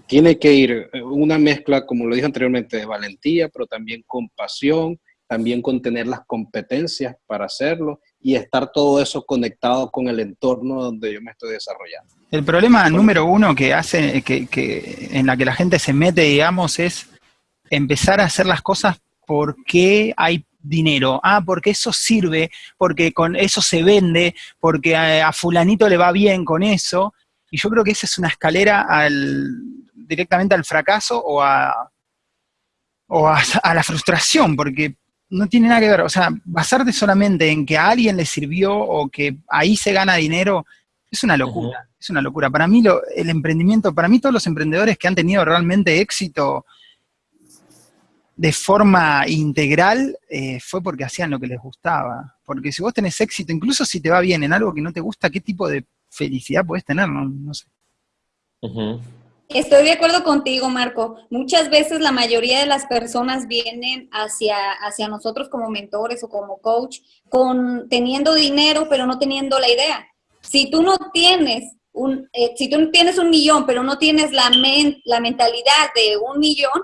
tiene que ir eh, una mezcla, como lo dije anteriormente, de valentía, pero también con pasión, también con tener las competencias para hacerlo y estar todo eso conectado con el entorno donde yo me estoy desarrollando. El problema número uno que hace, que, en la que la gente se mete, digamos, es empezar a hacer las cosas porque hay dinero. Ah, porque eso sirve, porque con eso se vende, porque a fulanito le va bien con eso. Y yo creo que esa es una escalera al, directamente al fracaso o a, o a, la frustración, porque no tiene nada que ver. O sea, basarte solamente en que a alguien le sirvió o que ahí se gana dinero es una locura. Es una locura. Para mí lo, el emprendimiento, para mí todos los emprendedores que han tenido realmente éxito de forma integral eh, fue porque hacían lo que les gustaba. Porque si vos tenés éxito, incluso si te va bien en algo que no te gusta, ¿qué tipo de felicidad puedes tener, no, sé. Estoy de acuerdo contigo, Marco. Muchas veces la mayoría de las personas vienen hacia, hacia nosotros como mentores o como coach con teniendo dinero, pero no teniendo la idea. Si tú no tienes un, eh, si tú tienes un millón, pero no tienes la, la mentalidad de un millón,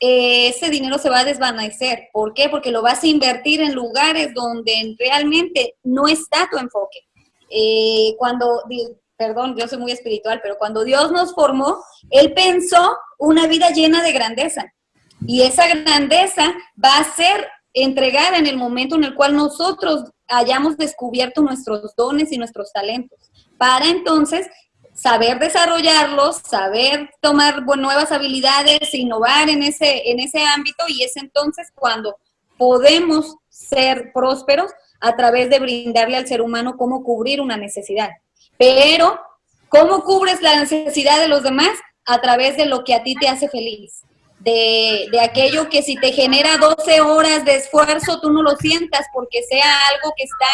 eh, ese dinero se va a desvanecer. ¿Por qué? Porque lo vas a invertir en lugares donde realmente no está tu enfoque. eh, cuando, perdón, yo soy muy espiritual, pero cuando Dios nos formó, Él pensó una vida llena de grandeza. Y esa grandeza va a ser entregada en el momento en el cual nosotros hayamos descubierto nuestros dones y nuestros talentos, para entonces saber desarrollarlos, saber tomar nuevas habilidades, innovar en ese, en ese ámbito y es entonces cuando podemos ser prósperos a través de brindarle al ser humano cómo cubrir una necesidad. Pero, ¿cómo cubres la necesidad de los demás? A través de lo que a ti te hace feliz de, de, aquello que si te genera 12 horas de esfuerzo, tú no lo sientas porque sea algo que está,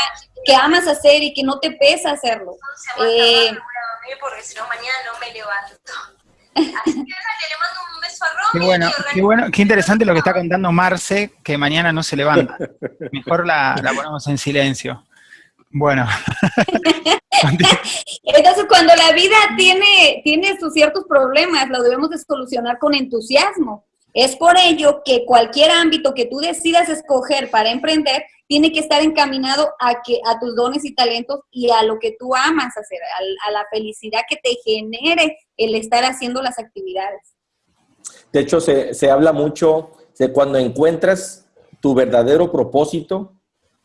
que amas hacer y que no te pesa hacerlo. Eh, porque si no mañana no me levanto. Así que le mando un beso a Romy. Qué bueno, qué bueno, qué interesante lo que está contando Marce, que mañana no se levanta. [laughs] Mejor la, la ponemos en silencio. Bueno. [laughs] Entonces, cuando la vida tiene, tiene sus ciertos problemas, lo debemos de solucionar con entusiasmo. Es por ello que cualquier ámbito que tú decidas escoger para emprender tiene que estar encaminado a, que, a tus dones y talentos y a lo que tú amas hacer, a, a la felicidad que te genere el estar haciendo las actividades. De hecho, se, se habla mucho de cuando encuentras tu verdadero propósito,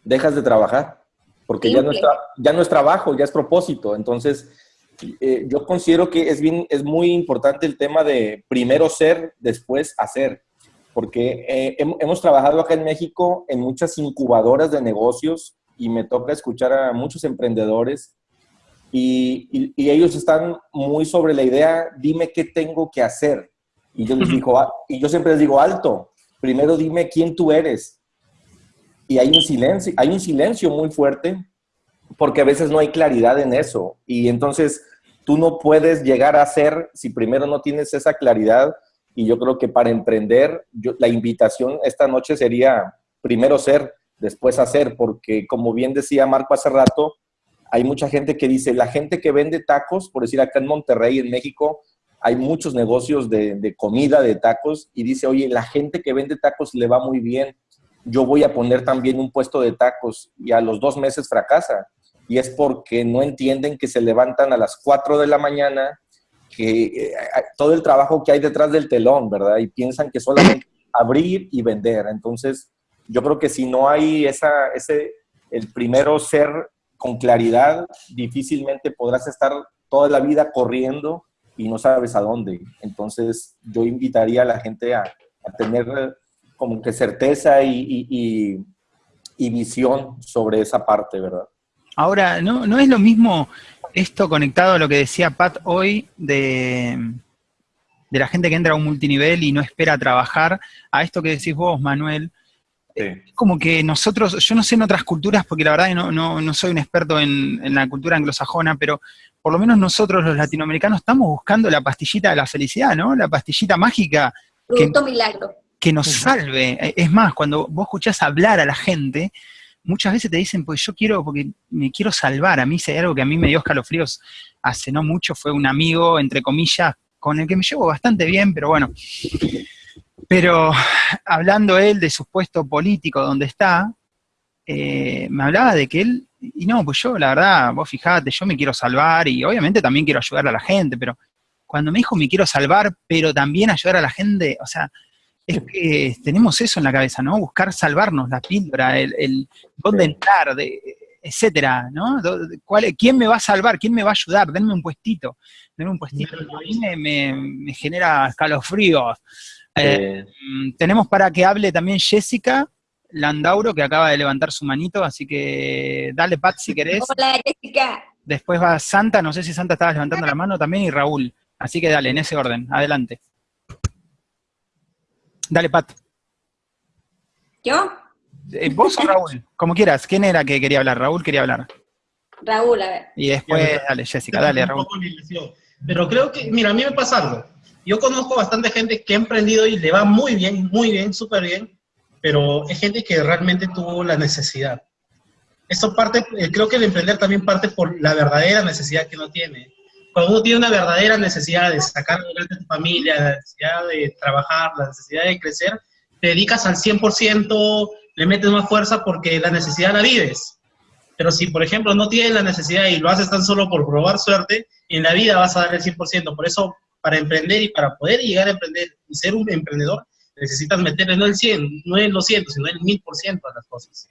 dejas de trabajar porque ya no, es ya no es trabajo, ya es propósito. Entonces, eh, yo considero que es, bien, es muy importante el tema de primero ser, después hacer, porque eh, hemos trabajado acá en México en muchas incubadoras de negocios y me toca escuchar a muchos emprendedores y, y, ellos están muy sobre la idea, dime qué tengo que hacer. Y yo les digo, ah, y yo siempre les digo, alto, primero dime quién tú eres, y hay un silencio, hay un silencio muy fuerte porque a veces no hay claridad en eso. Y entonces tú no puedes llegar a ser si primero no tienes esa claridad y yo creo que para emprender la invitación esta noche sería primero ser, después hacer, porque como bien decía Marco hace rato, hay mucha gente que dice, la gente que vende tacos, por decir acá en Monterrey, en México, hay muchos negocios de, de comida, de tacos, y dice, oye, la gente que vende tacos le va muy bien, yo voy a poner también un puesto de tacos y a los dos meses fracasa. Y es porque no entienden que se levantan a las 4 de la mañana, que eh, todo el trabajo que hay detrás del telón, ¿verdad? Y piensan que solamente [clears throat] abrir y vender. Entonces, yo creo que si no hay esa, ese, el primero ser con claridad, difícilmente podrás estar toda la vida corriendo y no sabes a dónde. Entonces, yo invitaría a la gente a, a tener como que certeza y, visión sobre esa parte, ¿verdad? Ahora, ¿no, ¿no es lo mismo esto conectado a lo que decía Pat hoy de, de la gente que entra a un multinivel y no espera trabajar, a esto que decís vos, Manuel? Como que nosotros, yo no sé en otras culturas, porque la verdad no, no, soy un experto en, en, la cultura anglosajona, pero por lo menos nosotros los latinoamericanos estamos buscando la pastillita de la felicidad, ¿no? La pastillita mágica. Producto milagro que nos salve. E, es más, cuando vos escuchás hablar a la gente, muchas veces te dicen, pues yo quiero, porque me quiero salvar. A mí, si hay algo que a mí me dio escalofríos hace no mucho, fue un amigo, entre comillas, con el que me llevo bastante bien, pero bueno. Pero hablando él de su puesto político donde está, eh, me hablaba de que él, y no, pues yo, la verdad, vos fijate, yo me quiero salvar y obviamente también quiero ayudar a la gente, pero cuando me dijo me quiero salvar, pero también ayudar a la gente, o sea, es que tenemos eso en la cabeza, ¿no? Buscar salvarnos, la píldora, el, dónde entrar, de, etcétera, ¿no? ¿Quién me va a salvar? ¿Quién me va a ayudar? Denme un puestito, denme un puestito. A mí me, genera escalofríos. Eh, mm, tenemos para que hable también Jessica Landauro, que acaba de levantar su manito, así que dale, Pat, si querés. Hola, Jessica. Después va Santa, no sé si Santa estaba levantando la mano también, y Raúl. Así que dale, en ese orden, adelante. Dale, Pat. ¿Yo? Eh, ¿Vos o Raúl? Como quieras. ¿Quién era que quería hablar? Raúl quería hablar. Raúl, a ver. Y después, dale, Jessica, dale, Raúl. Pero creo que, mira, a mí me pasa algo. Yo conozco bastante gente que ha emprendido y le va muy bien, muy bien, súper bien, pero es gente que realmente tuvo la necesidad. Eso parte, eh, creo que el emprender también parte por la verdadera necesidad que uno tiene cuando uno tiene una verdadera necesidad de sacar adelante a tu familia, la necesidad de trabajar, la necesidad de crecer, te dedicas al 100%, le metes más fuerza porque la necesidad la vives. Pero si, por ejemplo, no tienes la necesidad y lo haces tan solo por probar suerte, en la vida vas a dar el 100%. Por eso, para emprender y para poder llegar a emprender y ser un emprendedor, necesitas meterle no el 100, no el 200, sino el 1000% a las cosas.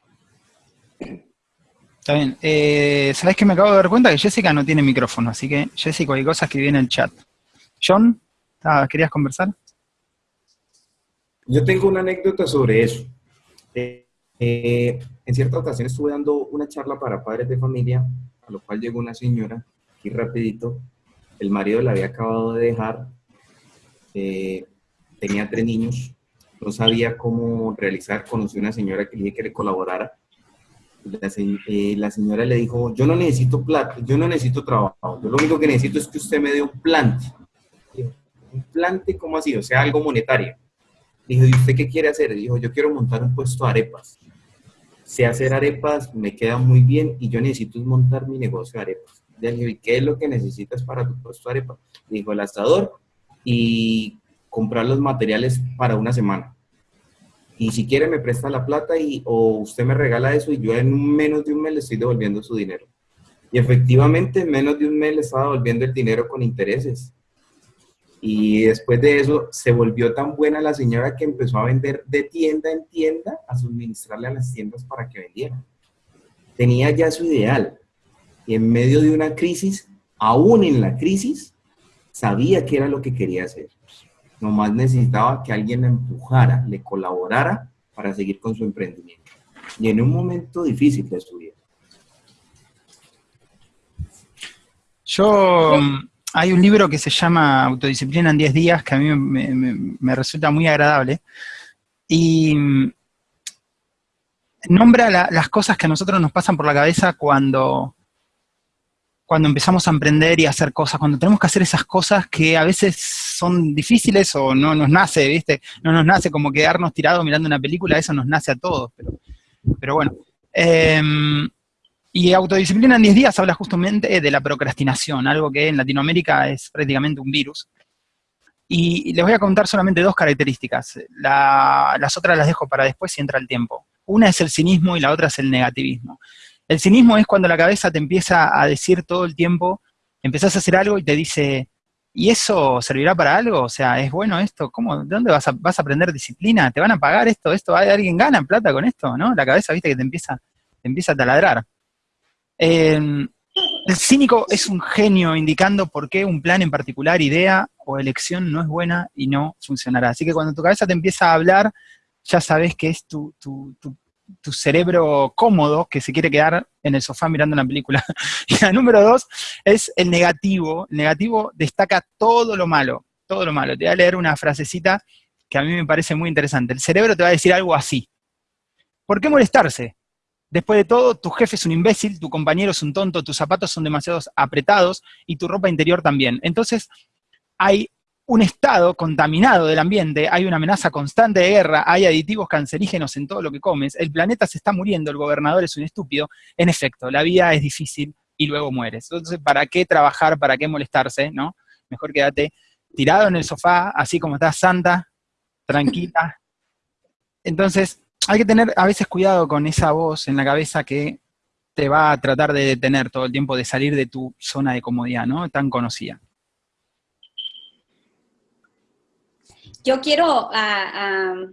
Está bien. Eh, ¿Sabes que me acabo de dar cuenta? Que Jessica no tiene micrófono, así que Jessica, hay cosas que viene en el chat. John, ¿querías conversar? Yo tengo una anécdota sobre eso. Eh, eh, en cierta ocasión estuve dando una charla para padres de familia, a lo cual llegó una señora, aquí rapidito, el marido la había acabado de dejar, eh, tenía tres niños, no sabía cómo realizar, conocí una señora que le dije que le colaborara, la, señora le dijo, yo no necesito plata, yo no necesito trabajo, yo lo único que necesito es que usted me dé un plante. ¿Un plante cómo así? O sea, algo monetario. Dijo, ¿y usted qué quiere hacer? Dijo, yo quiero montar un puesto de arepas sé hacer arepas, me queda muy bien y yo necesito montar mi negocio de arepas. Le dije, ¿y qué es lo que necesitas para tu puesto de arepas? Dijo, el asador y comprar los materiales para una semana. Y si quiere me presta la plata y, o usted me regala eso y yo en menos de un mes le estoy devolviendo su dinero. Y efectivamente en menos de un mes le estaba devolviendo el dinero con intereses. Y después de eso se volvió tan buena la señora que empezó a vender de tienda en tienda, a suministrarle a las tiendas para que vendieran. Tenía ya su ideal. Y en medio de una crisis, aún en la crisis, sabía que era lo que quería hacer. Nomás necesitaba que alguien la empujara, le colaborara para seguir con su emprendimiento. Y en un momento difícil de su vida. Yo hay un libro que se llama Autodisciplina en 10 días, que a mí me, resulta muy agradable, y mm, nombra las cosas que a nosotros nos pasan por la cabeza cuando, cuando empezamos a emprender y a hacer cosas, cuando tenemos que hacer esas cosas que a veces son difíciles o no nos nace, ¿viste? No nos nace como quedarnos tirados mirando una película, eso nos nace a todos, pero, pero bueno. Em, y autodisciplina en 10 días habla justamente de la procrastinación, algo que en Latinoamérica es prácticamente un virus. Y les voy a contar solamente dos características. las otras las dejo para después si entra el tiempo. Una es el cinismo y la otra es el negativismo. El cinismo es cuando la cabeza te empieza a decir todo el tiempo, empezás a hacer algo y te dice, ¿y eso servirá para algo? O sea, ¿es bueno esto? ¿Cómo? ¿De dónde vas a, vas a aprender disciplina? ¿Te van a pagar esto? ¿Esto? ¿Alguien gana plata con esto? ¿No? La cabeza, viste, que te empieza, te empieza a taladrar. Em, el cínico es un genio indicando por qué un plan en particular, idea o elección no es buena y no funcionará. Así que cuando tu cabeza te empieza a hablar, ya sabes que es tu, cerebro cómodo que se quiere quedar en el sofá mirando una película. [laughs] y la número dos es el negativo. El negativo destaca todo lo malo, todo lo malo. Te voy a leer una frasecita que a mí me parece muy interesante. El cerebro te va a decir algo así. ¿Por qué molestarse? Después de todo, tu jefe es un imbécil, tu compañero es un tonto, tus zapatos son demasiado apretados y tu ropa interior también. Entonces, hay un estado contaminado del ambiente, hay una amenaza constante de guerra, hay aditivos cancerígenos en todo lo que comes, el planeta se está muriendo, el gobernador es un estúpido. En efecto, la vida es difícil y luego mueres. Entonces, ¿para qué trabajar? ¿Para qué molestarse? ¿no? Mejor quédate tirado en el sofá, así como estás santa, tranquila. Entonces, hay que tener a veces cuidado con esa voz en la cabeza que te va a tratar de detener todo el tiempo, de salir de tu zona de comodidad, ¿no? Tan conocida. Yo quiero,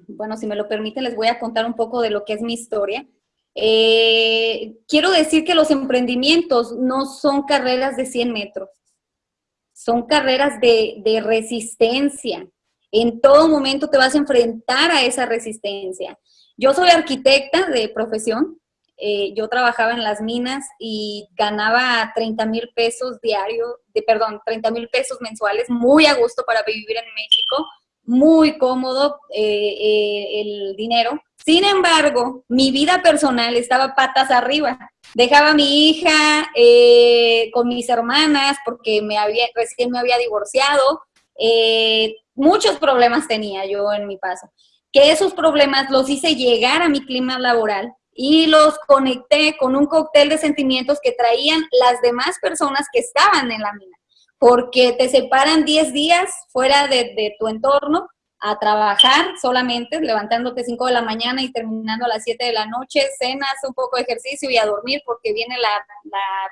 bueno, si me lo permiten, les voy a contar un poco de lo que es mi historia. Eh, quiero decir que los emprendimientos no son carreras de 100 metros, son carreras de, de resistencia. En todo momento te vas a enfrentar a esa resistencia. Yo soy arquitecta de profesión. Eh, yo trabajaba en las minas y ganaba 30 mil pesos diario, de, perdón, 30 mil pesos mensuales, muy a gusto para vivir en México, muy cómodo eh, eh, el dinero. Sin embargo, mi vida personal estaba patas arriba. Dejaba a mi hija con mis hermanas porque me había, recién me había divorciado. muchos problemas tenía yo en mi paso que esos problemas los hice llegar a mi clima laboral y los conecté con un cóctel de sentimientos que traían las demás personas que estaban en la mina, porque te separan 10 días fuera de, tu entorno a trabajar solamente, levantándote 5 de la mañana y terminando a las 7 de la noche, cenas, un poco de ejercicio y a dormir porque viene la,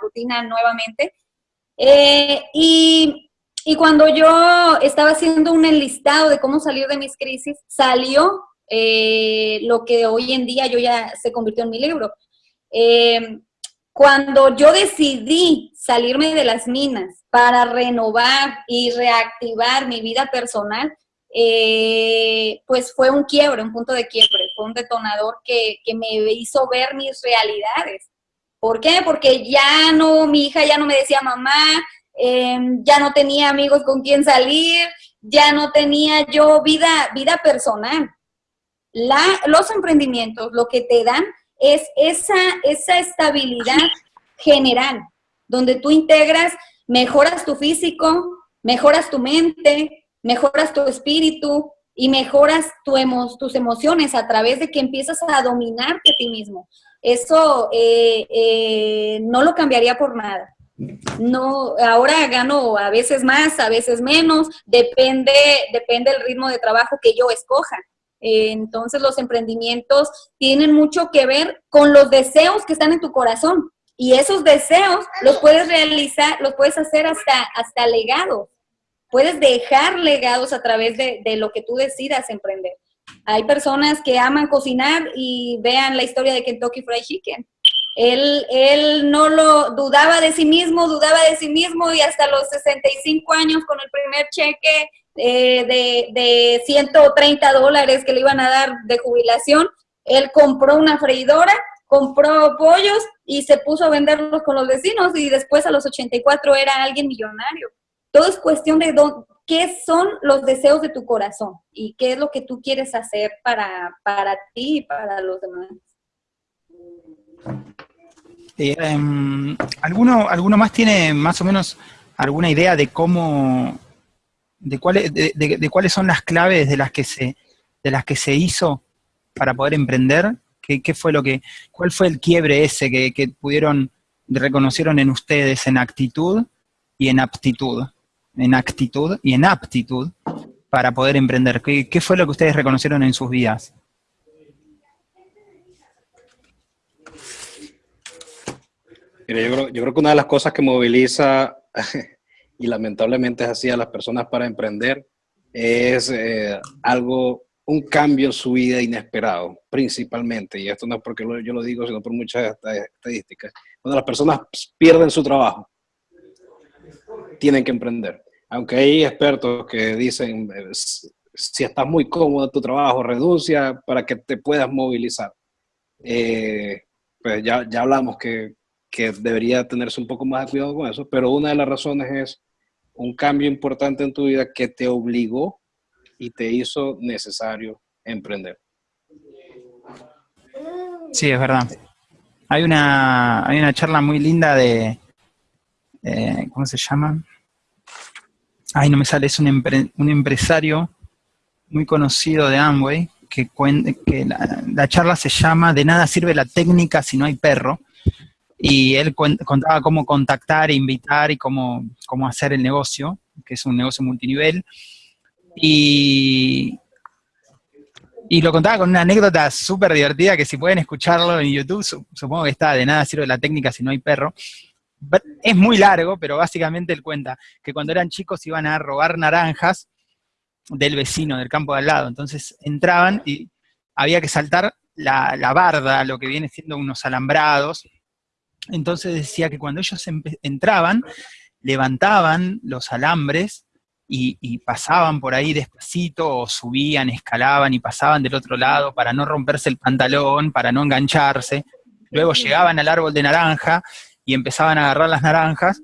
rutina nuevamente. Eh, y, cuando yo estaba haciendo un enlistado de cómo salir de mis crisis, salió eh, lo que hoy en día yo ya se convirtió en mi libro. Eh, cuando yo decidí salirme de las minas para renovar y reactivar mi vida personal, eh, pues fue un quiebre, un punto de quiebre, fue un detonador que, me hizo ver mis realidades. ¿Por qué? Porque ya no, mi hija ya no me decía mamá, em, ya no tenía amigos con quien salir, ya no tenía yo vida, vida personal. La, los emprendimientos lo que te dan es esa, esa estabilidad general, donde tú integras, mejoras tu físico, mejoras tu mente, mejoras tu espíritu y mejoras tu tus emociones a través de que empiezas a dominarte a ti mismo. Eso eh, eh, no lo cambiaría por nada. No, ahora gano a veces más, a veces menos, depende, depende del ritmo de trabajo que yo escoja. Entonces los emprendimientos tienen mucho que ver con los deseos que están en tu corazón. Y esos deseos los puedes realizar, los puedes hacer hasta, hasta legados puedes dejar legados a través de, lo que tú decidas emprender. Hay personas que aman cocinar y vean la historia de Kentucky Fried Chicken. Él, él no lo dudaba de sí mismo, dudaba de sí mismo y hasta los 65 años con el primer cheque eh, de, de 130 dólares que le iban a dar de jubilación, él compró una freidora, compró pollos y se puso a venderlos con los vecinos y después a los 84 era alguien millonario. Todo es cuestión de qué son los deseos de tu corazón y qué es lo que tú quieres hacer para, para ti y para los demás. Eh, em, ¿alguno, ¿Alguno más tiene más o menos alguna idea de cómo, de cuáles, de, cuáles son las claves de las que se, de las que se hizo para poder emprender? ¿Qué, qué fue lo que, cuál fue el quiebre ese que, que pudieron, reconocieron en ustedes en actitud y en aptitud? en actitud y en aptitud para poder emprender? ¿Qué, fue lo que ustedes reconocieron en sus vidas? yo, creo, que una de las cosas que moviliza, y lamentablemente es así a las personas para emprender, es eh, algo, un cambio en su vida inesperado, principalmente, y esto no es porque yo lo digo, sino por muchas estadísticas. Cuando las personas pierden su trabajo, tienen que emprender aunque hay expertos que dicen, si estás muy cómodo en tu trabajo, renuncia para que te puedas movilizar. Eh, pues ya, ya hablamos que, que, debería tenerse un poco más de cuidado con eso, pero una de las razones es un cambio importante en tu vida que te obligó y te hizo necesario emprender. Sí, es verdad. Hay una, hay una charla muy linda de, eh, ¿cómo se llama? ay, no me sale, es un, empresario muy conocido de Amway, que, que la, charla se llama De nada sirve la técnica si no hay perro, y él contaba cómo contactar, invitar y cómo, cómo hacer el negocio, que es un negocio multinivel, y, y lo contaba con una anécdota súper divertida que si pueden escucharlo en YouTube, supongo que está, de nada sirve la técnica si no hay perro, es muy largo, pero básicamente él cuenta que cuando eran chicos iban a robar naranjas del vecino, del campo de al lado. Entonces entraban y había que saltar la, barda, lo que viene siendo unos alambrados. Entonces decía que cuando ellos entraban, levantaban los alambres y, y, pasaban por ahí despacito, o subían, escalaban y pasaban del otro lado para no romperse el pantalón, para no engancharse. Luego llegaban al árbol de naranja y empezaban a agarrar las naranjas.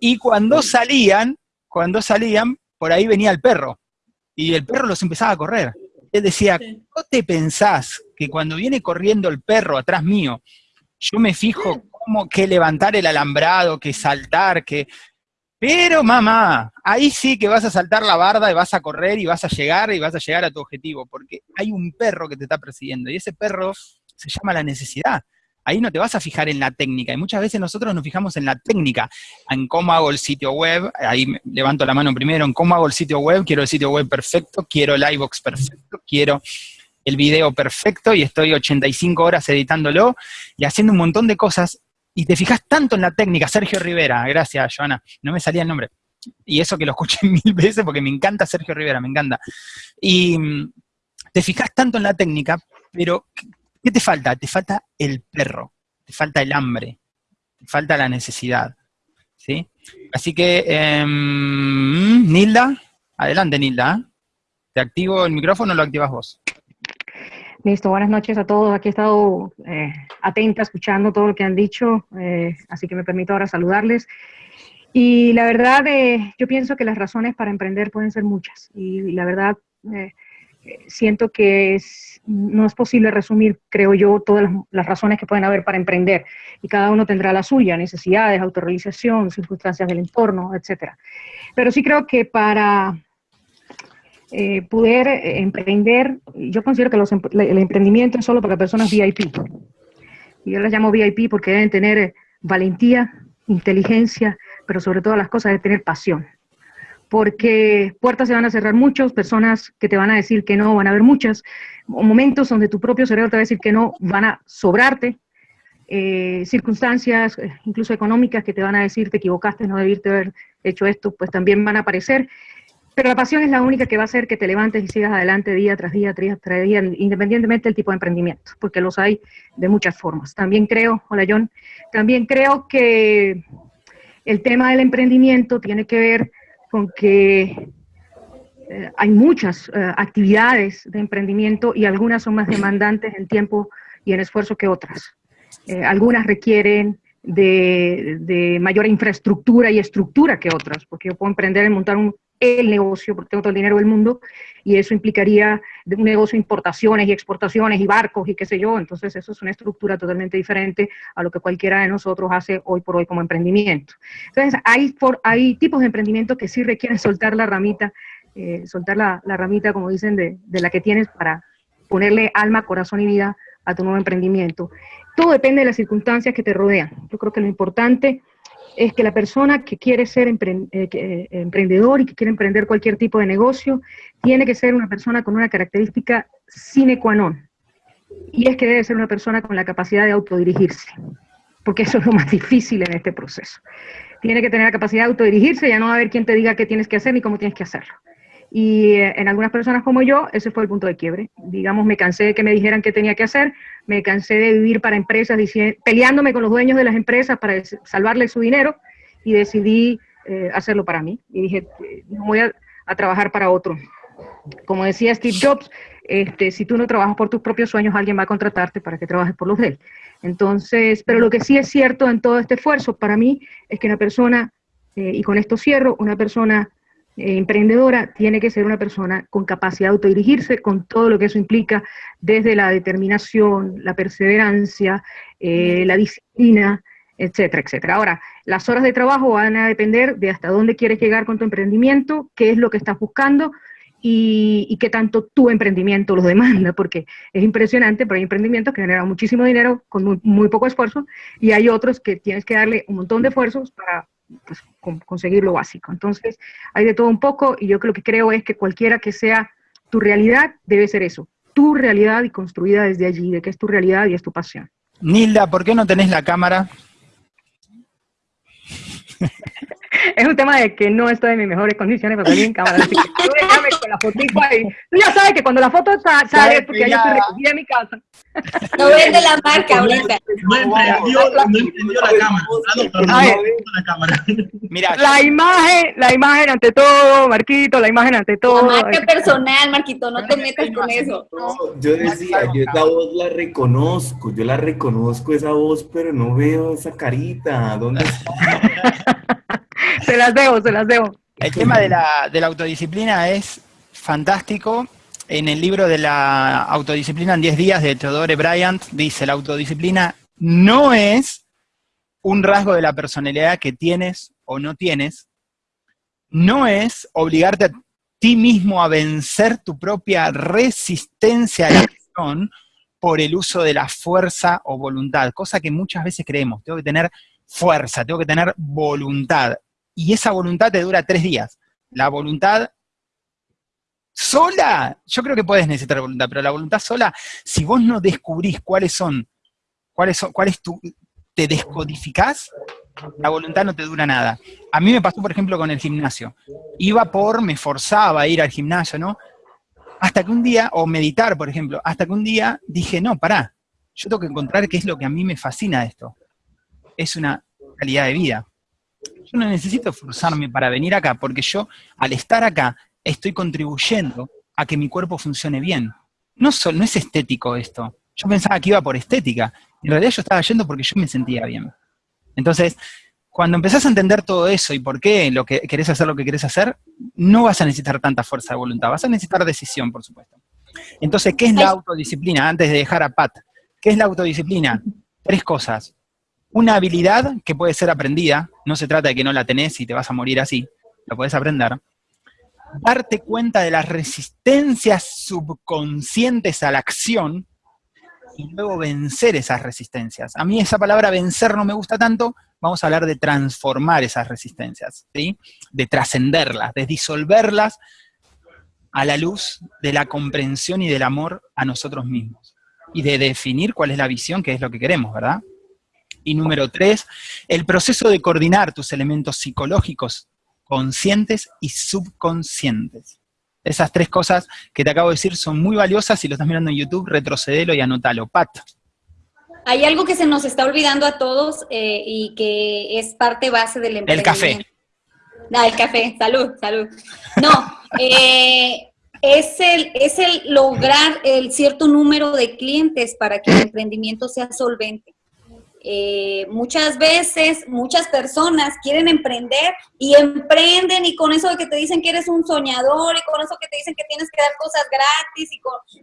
Y cuando salían, cuando salían, por ahí venía el perro. Y el perro los empezaba a correr. Él decía, ¿no te pensás que cuando viene corriendo el perro atrás mío, yo me fijo cómo que levantar el alambrado, que saltar, que... Pero mamá, ahí sí que vas a saltar la barda y vas a correr y vas a llegar y vas a llegar a tu objetivo, porque hay un perro que te está persiguiendo y ese perro se llama la necesidad. Ahí no te vas a fijar en la técnica. Y muchas veces nosotros nos fijamos en la técnica, en cómo hago el sitio web, ahí levanto la mano primero, en cómo hago el sitio web, quiero el sitio web perfecto, quiero el iVox perfecto, quiero el video perfecto y estoy 85 horas editándolo y haciendo un montón de cosas y te fijas tanto en la técnica, Sergio Rivera, gracias Joana, no me salía el nombre, y eso que lo escuché [laughs] mil veces porque me encanta Sergio Rivera, me encanta. Y mm, te fijas tanto en la técnica, pero ¿qué te falta? Te falta el perro, te falta el hambre, te falta la necesidad. ¿sí? Así que, em, Nilda, adelante Nilda. ¿Te activo el micrófono o lo activas vos? Listo, buenas noches a todos. Aquí he estado eh, atenta, escuchando todo lo que han dicho, eh, así que me permito ahora saludarles. Y la verdad, eh, yo pienso que las razones para emprender pueden ser muchas. Y la verdad, eh, siento que no es posible resumir, creo yo, todas las, las, razones que pueden haber para emprender. Y cada uno tendrá la suya, necesidades, autorrealización, circunstancias del entorno, etc. Pero sí creo que para eh, poder eh, emprender, yo considero que los, el emprendimiento es solo para personas VIP. Yo las llamo VIP porque deben tener valentía, inteligencia, pero sobre todo las cosas de tener pasión. Porque puertas se van a cerrar muchas, personas que te van a decir que no, van a haber muchas, momentos donde tu propio cerebro te va a decir que no, van a sobrarte, eh, circunstancias, eh, incluso económicas, que te van a decir te equivocaste, no debiste haber hecho esto, pues también van a aparecer. Pero la pasión es la única que va a hacer que te levantes y sigas adelante día tras día, día tras día, independientemente del tipo de emprendimiento, porque los hay de muchas formas. También creo, hola John, también creo que el tema del emprendimiento tiene que ver con que eh, hay muchas eh, actividades de emprendimiento y algunas son más demandantes en tiempo y en esfuerzo que otras. Eh, algunas requieren de, de, mayor infraestructura y estructura que otras, porque yo puedo emprender en montar un, el negocio, porque tengo todo el dinero del mundo, y eso implicaría un negocio de importaciones y exportaciones y barcos y qué sé yo, entonces eso es una estructura totalmente diferente a lo que cualquiera de nosotros hace hoy por hoy como emprendimiento. Entonces hay, por, hay tipos de emprendimiento que sí requieren soltar la ramita, eh, soltar la, la, ramita, como dicen, de, de la que tienes para ponerle alma, corazón y vida a tu nuevo emprendimiento. Todo depende de las circunstancias que te rodean. Yo creo que lo importante es que la persona que quiere ser eh, eh, emprendedor y que quiere emprender cualquier tipo de negocio, tiene que ser una persona con una característica sine qua non. Y es que debe ser una persona con la capacidad de autodirigirse, porque eso es lo [laughs] más difícil en este proceso. Tiene que tener la capacidad de autodirigirse, ya no va a haber quien te diga qué tienes que hacer ni cómo tienes que hacerlo. Y eh, en algunas personas como yo, ese fue el punto de quiebre. Digamos, me cansé de que me dijeran qué tenía que hacer, me cansé de vivir para empresas, peleándome con los dueños de las empresas para salvarles su dinero y decidí eh, hacerlo para mí. Y dije, no voy a, a, trabajar para otro. Como decía Steve Jobs, este, si tú no trabajas por tus propios sueños, alguien va a contratarte para que trabajes por los de él. Entonces, pero lo que sí es cierto en todo este esfuerzo para mí es que una persona, eh, y con esto cierro, una persona eh, emprendedora tiene que ser una persona con capacidad de autodirigirse, con todo lo que eso implica, desde la determinación, la perseverancia, eh, la disciplina, etcétera, etcétera. Ahora, las horas de trabajo van a depender de hasta dónde quieres llegar con tu emprendimiento, qué es lo que estás buscando y, qué tanto tu emprendimiento lo demanda, porque es impresionante, pero hay emprendimientos que generan muchísimo dinero con muy, muy poco esfuerzo y hay otros que tienes que darle un montón de esfuerzos para pues, conseguir lo básico. Entonces, hay de todo un poco y yo lo que creo es que cualquiera que sea tu realidad debe ser eso, tu realidad y construida desde allí, de que es tu realidad y es tu pasión. Nilda, ¿por qué no tenés la cámara? [laughs] es un tema de que no estoy en mis mejores condiciones para salir en cámara, así que tú déjame con la fotito ahí. Tú ya sabes que cuando la foto sale, porque ya estoy recogida en mi casa. No vende la marca ahorita. No entendió, no entendió la cámara. No, la cámara. Mira, la imagen, la imagen ante todo, Marquito, la imagen ante todo. La marca personal, Marquito, no te metas con eso. Yo decía, yo esa voz la reconozco, yo la reconozco esa voz, pero no veo esa carita. ¿Dónde está? [laughs] se las debo, se las debo. El tema de la, autodisciplina es fantástico. En el libro de la autodisciplina en 10 días de Theodore Bryant dice, la autodisciplina no es un rasgo de la personalidad que tienes o no tienes, no es obligarte a ti mismo a vencer tu propia resistencia a la acción, por el uso de la fuerza o voluntad, cosa que muchas veces creemos, tengo que tener fuerza, tengo que tener voluntad, y esa voluntad te dura tres días. La voluntad sola, yo creo que puedes necesitar voluntad, pero la voluntad sola, si vos no descubrís cuáles son, cuáles son, cuál es tu, te descodificás, la voluntad no te dura nada. A mí me pasó, por ejemplo, con el gimnasio. Iba por, me forzaba a ir al gimnasio, ¿no? Hasta que un día, o meditar, por ejemplo, hasta que un día dije, no, pará, yo tengo que encontrar qué es lo que a mí me fascina de esto. Es una calidad de vida. Yo no necesito forzarme para venir acá, porque yo, al estar acá, estoy contribuyendo a que mi cuerpo funcione bien. No, no es estético esto. Yo pensaba que iba por estética. En realidad yo estaba yendo porque yo me sentía bien. Entonces, cuando empezás a entender todo eso y por qué lo que querés hacer lo que querés hacer, no vas a necesitar tanta fuerza de voluntad, vas a necesitar decisión, por supuesto. Entonces, ¿qué es la autodisciplina? Antes de dejar a Pat, ¿qué es la autodisciplina? Tres cosas. Una habilidad que puede ser aprendida, no se trata de que no la tenés y te vas a morir así, la podés aprender. Darte cuenta de las resistencias subconscientes a la acción y luego vencer esas resistencias. A mí esa palabra vencer no me gusta tanto, vamos a hablar de transformar esas resistencias, ¿sí? de trascenderlas, de disolverlas a la luz de la comprensión y del amor a nosotros mismos. Y de definir cuál es la visión, que es lo que queremos, ¿verdad? Y número tres, el proceso de coordinar tus elementos psicológicos conscientes y subconscientes. Esas tres cosas que te acabo de decir son muy valiosas, si lo estás mirando en YouTube, retrocedelo y anótalo. Pat. Hay algo que se nos está olvidando a todos eh, y que es parte base del emprendimiento. El café. Ah, el café. Salud, salud. No, [laughs] eh, es, el, es el lograr el cierto número de clientes para que el emprendimiento sea solvente. Eh, muchas veces, muchas personas quieren emprender y emprenden y con eso de que te dicen que eres un soñador y con eso que te dicen que tienes que dar cosas gratis y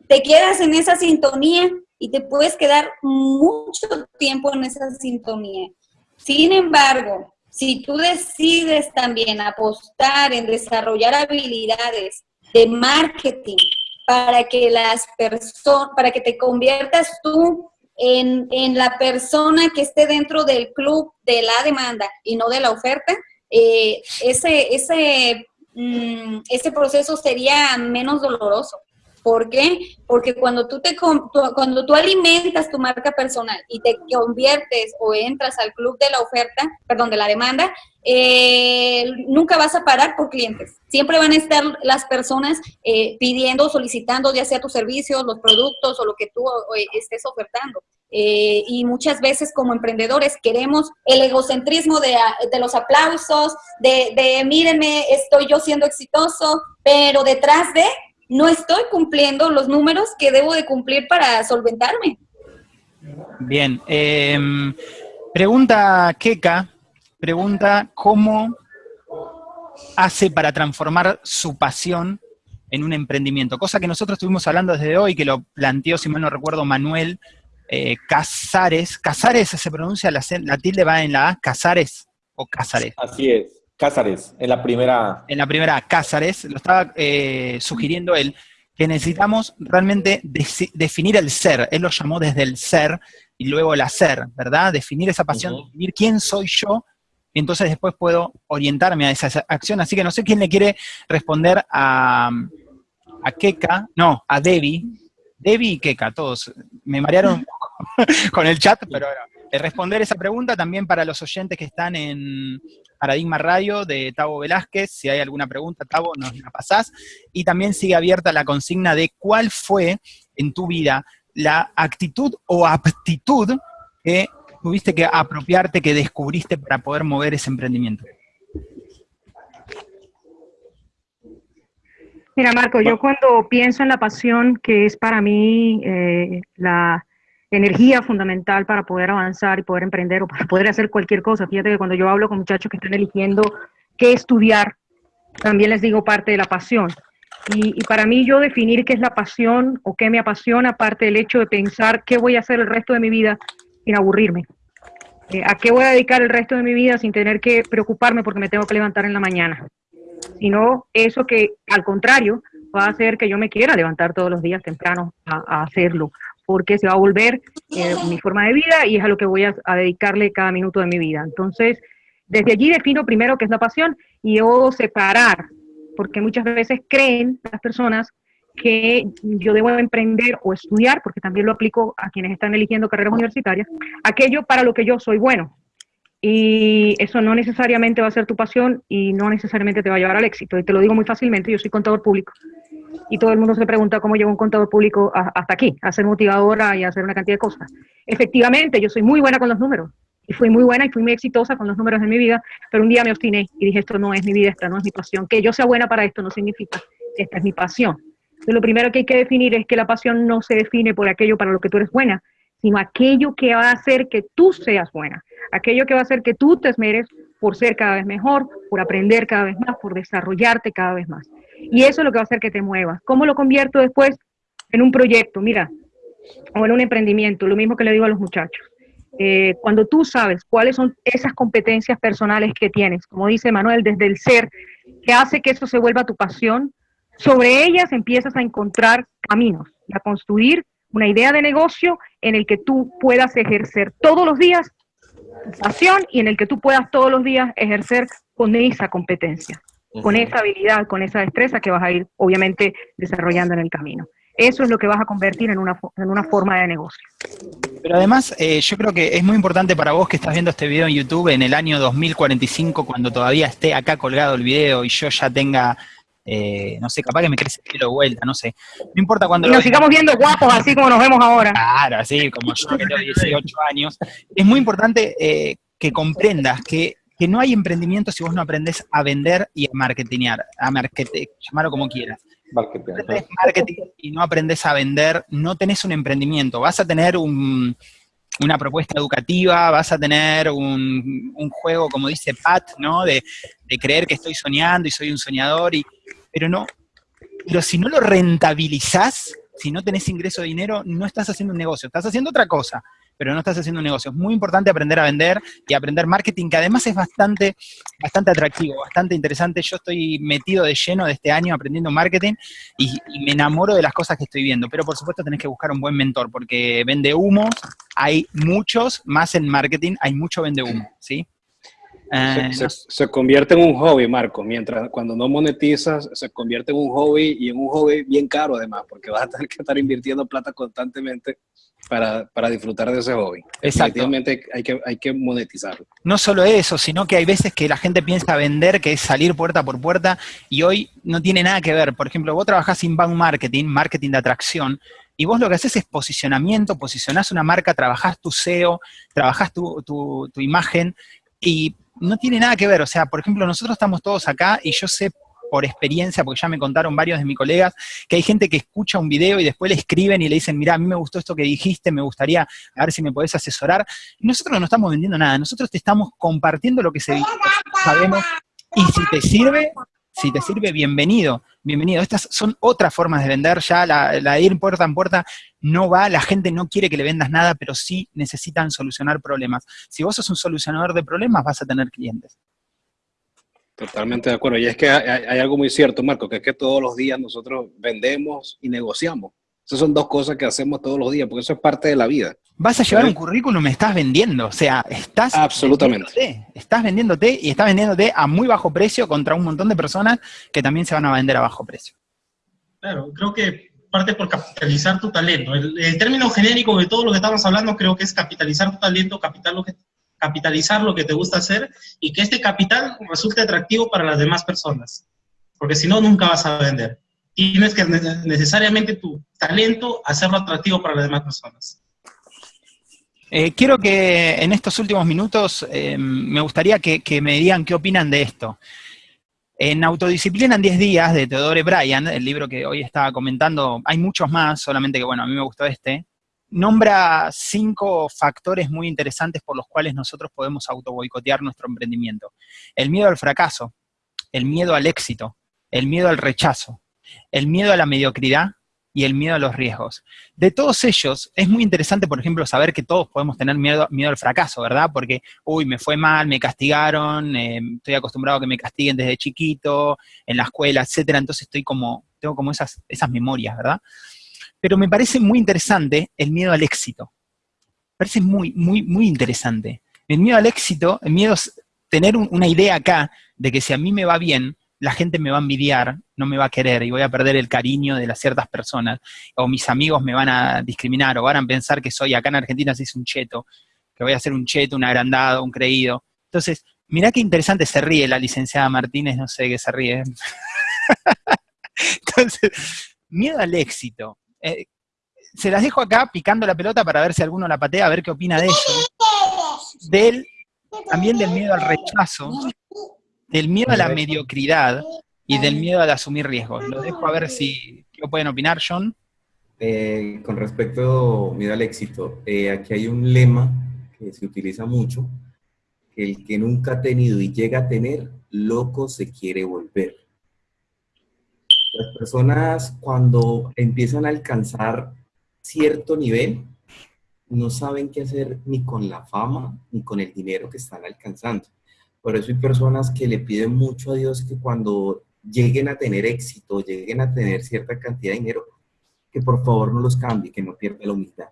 te quedas en esa sintonía y te puedes quedar mucho tiempo en esa sintonía. Sin embargo, si tú decides también apostar en desarrollar habilidades de marketing para que las personas, para que te conviertas tú en, en, la persona que esté dentro del club de la demanda y no de la oferta, eh, ese, ese, mm, ese proceso sería menos doloroso. ¿Por qué? Porque cuando tú, te, cuando tú alimentas tu marca personal y te conviertes o entras al club de la oferta, perdón, de la demanda, eh, nunca vas a parar por clientes. Siempre van a estar las personas eh, pidiendo, solicitando ya sea tus servicios, los productos o lo que tú estés ofertando. Eh, y muchas veces como emprendedores queremos el egocentrismo de, de los aplausos, de, de mírenme, estoy yo siendo exitoso, pero detrás de no estoy cumpliendo los números que debo de cumplir para solventarme. Bien. Em, pregunta Keka, pregunta cómo hace para transformar su pasión en un emprendimiento, cosa que nosotros estuvimos hablando desde hoy, que lo planteó, si mal no recuerdo, Manuel eh, Casares. ¿Casares se pronuncia, la, la tilde va en la A, Casares o Casares? Así es. Cázares, en la primera. En la primera, Cázares, lo estaba eh, sugiriendo él, que necesitamos realmente definir el ser. Él lo llamó desde el ser y luego el hacer, ¿verdad? Definir esa pasión, definir quién soy yo, y entonces después puedo orientarme a esa acción. Así que no sé quién le quiere responder a, a Keka, no, a Debbie. Debbie y Keka, todos. Me marearon [laughs] con el chat, pero responder esa pregunta también para los oyentes que están en Paradigma Radio de Tavo Velázquez. Si hay alguna pregunta, Tavo, nos la pasás. Y también sigue abierta la consigna de cuál fue en tu vida la actitud o aptitud que tuviste que apropiarte, que descubriste para poder mover ese emprendimiento. Mira, Marco, yo cuando pienso en la pasión que es para mí eh, la energía fundamental para poder avanzar y poder emprender o para poder hacer cualquier cosa. Fíjate que cuando yo hablo con muchachos que están eligiendo qué estudiar, también les digo parte de la pasión. Y, para mí yo definir qué es la pasión o qué me apasiona, aparte del hecho de pensar qué voy a hacer el resto de mi vida sin aburrirme. Eh, ¿A qué voy a dedicar el resto de mi vida sin tener que preocuparme porque me tengo que levantar en la mañana? Sino eso que, al contrario, va a hacer que yo me quiera levantar todos los días temprano a hacerlo porque se va a volver eh, mi forma de vida y es a lo que voy a, a, dedicarle cada minuto de mi vida. Entonces, desde allí defino primero qué es la pasión y luego separar, porque muchas veces creen las personas que yo debo emprender o estudiar, porque también lo aplico a quienes están eligiendo carreras universitarias, aquello para lo que yo soy bueno. Y eso no necesariamente va a ser tu pasión y no necesariamente te va a llevar al éxito. Y te lo digo muy fácilmente, yo soy contador público. Y todo el mundo se pregunta cómo llevo un contador público hasta aquí, a ser motivadora y a hacer una cantidad de cosas. Efectivamente, yo soy muy buena con los números. Y fui muy buena y fui muy exitosa con los números de mi vida, pero un día me obstiné y dije, esto no es mi vida, esta no es mi pasión. Que yo sea buena para esto no significa que esta es mi pasión lo primero que hay que definir es que la pasión no se define por aquello para lo que tú eres buena, sino aquello que va a hacer que tú seas buena, aquello que va a hacer que tú te esmeres por ser cada vez mejor, por aprender cada vez más, por desarrollarte cada vez más. Y eso es lo que va a hacer que te muevas. ¿Cómo lo convierto después en un proyecto? Mira, o en un emprendimiento, lo mismo que le digo a los muchachos. Eh, cuando tú sabes cuáles son esas competencias personales que tienes, como dice Manuel, desde el ser, que hace que eso se vuelva tu pasión, sobre ellas empiezas a encontrar caminos y a construir una idea de negocio en el que tú puedas ejercer todos los días tu pasión y en el que tú puedas todos los días ejercer con esa competencia, con esa habilidad, con esa destreza que vas a ir obviamente desarrollando en el camino. Eso es lo que vas a convertir en una, en una forma de negocio. Pero además, eh, yo creo que es muy importante para vos que estás viendo este video en YouTube en el año 2045, cuando todavía esté acá colgado el video y yo ya tenga eh, no sé, capaz que me crece el pelo de vuelta, no sé. No importa cuando... Y nos sigamos viendo guapos así como nos vemos ahora. Claro, así como yo que tengo 18 años. Es muy importante eh, que comprendas que, que, no hay emprendimiento si vos no aprendes a vender y a marketingar, a marketing, llamarlo como quieras. Marketing. marketing y no aprendes a vender, no tenés un emprendimiento. Vas a tener un, una propuesta educativa, vas a tener un, un juego, como dice Pat, ¿no? De, de, creer que estoy soñando y soy un soñador, y, pero no, pero si no lo rentabilizás, si no tenés ingreso de dinero, no estás haciendo un negocio, estás haciendo otra cosa, pero no estás haciendo un negocio. Es muy importante aprender a vender y aprender marketing, que además es bastante, bastante atractivo, bastante interesante. Yo estoy metido de lleno de este año aprendiendo marketing y, y me enamoro de las cosas que estoy viendo, pero por supuesto tenés que buscar un buen mentor, porque vende humos, hay muchos, más en marketing, hay mucho vende humo, ¿sí? Se, eh, se, convierte en un hobby, Marco, mientras cuando no monetizas, se convierte en un hobby y en un hobby bien caro además, porque vas a tener que estar invirtiendo plata constantemente para, para disfrutar de ese hobby. Exactamente hay que, hay que monetizarlo. No solo eso, sino que hay veces que la gente piensa vender, que es salir puerta por puerta, y hoy no tiene nada que ver. Por ejemplo, vos trabajás inbound marketing, marketing de atracción, y vos lo que haces es posicionamiento, posicionás una marca, trabajás tu SEO, trabajás tu, tu, tu imagen, y no tiene nada que ver, o sea, por ejemplo, nosotros estamos todos acá y yo sé por experiencia, porque ya me contaron varios de mis colegas, que hay gente que escucha un video y después le escriben y le dicen, mira, a mí me gustó esto que dijiste, me gustaría a ver si me podés asesorar. Nosotros no estamos vendiendo nada, nosotros te estamos compartiendo lo que sabemos y si te sirve, si te sirve, bienvenido, bienvenido. Estas son otras formas de vender, ya la, de ir puerta en puerta no va, la gente no quiere que le vendas nada, pero sí necesitan solucionar problemas. Si vos sos un solucionador de problemas, vas a tener clientes. Totalmente de acuerdo. Y es que hay, hay algo muy cierto, Marco, que es que todos los días nosotros vendemos y negociamos. Esas son dos cosas que hacemos todos los días, porque eso es parte de la vida. Vas a llevar un currículum, me estás vendiendo, o sea, estás Absolutamente. Vendiéndote, estás vendiéndote y estás vendiéndote a muy bajo precio contra un montón de personas que también se van a vender a bajo precio. Claro, creo que parte por capitalizar tu talento. El, término genérico de todo lo que estamos hablando creo que es capitalizar tu talento, capital lo que, capitalizar lo que te gusta hacer y que este capital resulte atractivo para las demás personas. Porque si no, nunca vas a vender tienes que necesariamente tu talento hacerlo atractivo para las demás personas. Eh, quiero que en estos últimos minutos eh, me gustaría que, que, me digan qué opinan de esto. En Autodisciplina en 10 días, de Theodore Bryan, el libro que hoy estaba comentando, hay muchos más, solamente que bueno, a mí me gustó este, nombra cinco factores muy interesantes por los cuales nosotros podemos autoboicotear nuestro emprendimiento. El miedo al fracaso, el miedo al éxito, el miedo al rechazo, el miedo a la mediocridad y el miedo a los riesgos. De todos ellos, es muy interesante, por ejemplo, saber que todos podemos tener miedo, miedo al fracaso, ¿verdad? Porque, uy, me fue mal, me castigaron, eh, estoy acostumbrado a que me castiguen desde chiquito, en la escuela, etcétera, entonces estoy como, tengo como esas, esas memorias, ¿verdad? Pero me parece muy interesante el miedo al éxito. Me parece muy, muy, muy interesante. El miedo al éxito, el miedo es tener una idea acá de que si a mí me va bien, la gente me va a envidiar, no me va a querer y voy a perder el cariño de las ciertas personas, o mis amigos me van a discriminar, o van a pensar que soy, acá en Argentina se es un cheto, que voy a ser un cheto, un agrandado, un creído. Entonces, mirá qué interesante se ríe la licenciada Martínez, no sé qué se ríe. [laughs] Entonces, miedo al éxito. Eh, se las dejo acá picando la pelota para ver si alguno la patea, a ver qué opina de eso. Del, también del miedo al rechazo, del miedo a la mediocridad y del miedo al asumir riesgos. Lo dejo a ver si ¿qué pueden opinar, John. Eh, con respecto miedo al éxito, eh, aquí hay un lema que se utiliza mucho, el que nunca ha tenido y llega a tener, loco se quiere volver. Las personas cuando empiezan a alcanzar cierto nivel, no saben qué hacer ni con la fama ni con el dinero que están alcanzando. Por eso hay personas que le piden mucho a Dios que cuando lleguen a tener éxito, lleguen a tener cierta cantidad de dinero, que por favor no los cambie, que no pierda la humildad.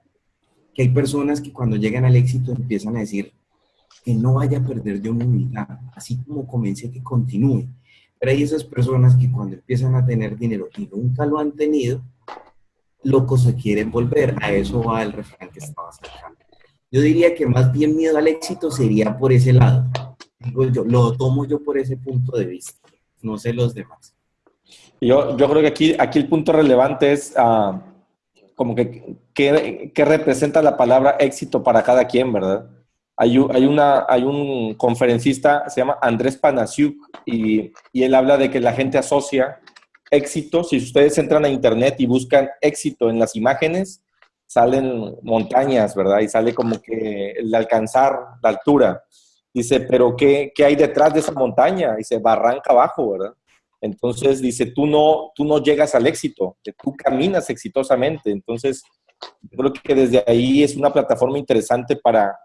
Que hay personas que cuando llegan al éxito empiezan a decir que no vaya a perder de humildad, así como comencé que continúe. Pero hay esas personas que cuando empiezan a tener dinero y nunca lo han tenido, locos se quieren volver. A eso va el refrán que estaba sacando. Yo diría que más bien miedo al éxito sería por ese lado. Digo yo, lo tomo yo por ese punto de vista. No sé los demás. Yo, yo creo que aquí, aquí el punto relevante es uh, como que qué representa la palabra éxito para cada quien, ¿verdad? Hay, una, hay un conferencista, se llama Andrés Panasiuk, y, y él habla de que la gente asocia éxito, si ustedes entran a internet y buscan éxito en las imágenes, salen montañas, ¿verdad? Y sale como que el alcanzar la altura. Dice, pero ¿qué, ¿qué, hay detrás de esa montaña? Dice, barranca abajo, ¿verdad? Entonces dice, tú no, tú no llegas al éxito, que tú caminas exitosamente. Entonces, creo que desde ahí es una plataforma interesante para,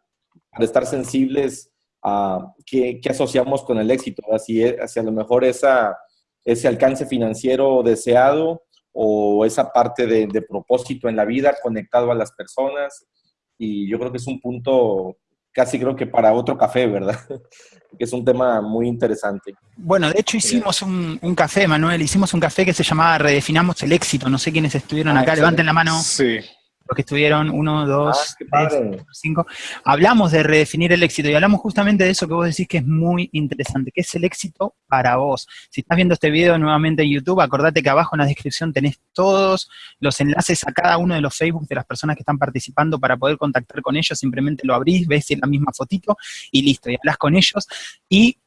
para estar sensibles a qué, qué, asociamos con el éxito, así hacia a lo mejor esa, ese alcance financiero deseado o esa parte de, de propósito en la vida conectado a las personas. Y yo creo que es un punto casi creo que para otro café, ¿verdad? [laughs] que es un tema muy interesante. Bueno, de hecho hicimos un, café, Manuel, hicimos un café que se llamaba Redefinamos el éxito. No sé quiénes estuvieron ah, acá, levanten la mano. Sí los que estuvieron, uno, dos, ah, tres, cinco, hablamos de redefinir el éxito y hablamos justamente de eso que vos decís que es muy interesante, que es el éxito para vos. Si estás viendo este video nuevamente en YouTube, acordate que abajo en la descripción tenés todos los enlaces a cada uno de los Facebook de las personas que están participando para poder contactar con ellos, simplemente lo abrís, ves la misma fotito y listo, y hablas con ellos. Y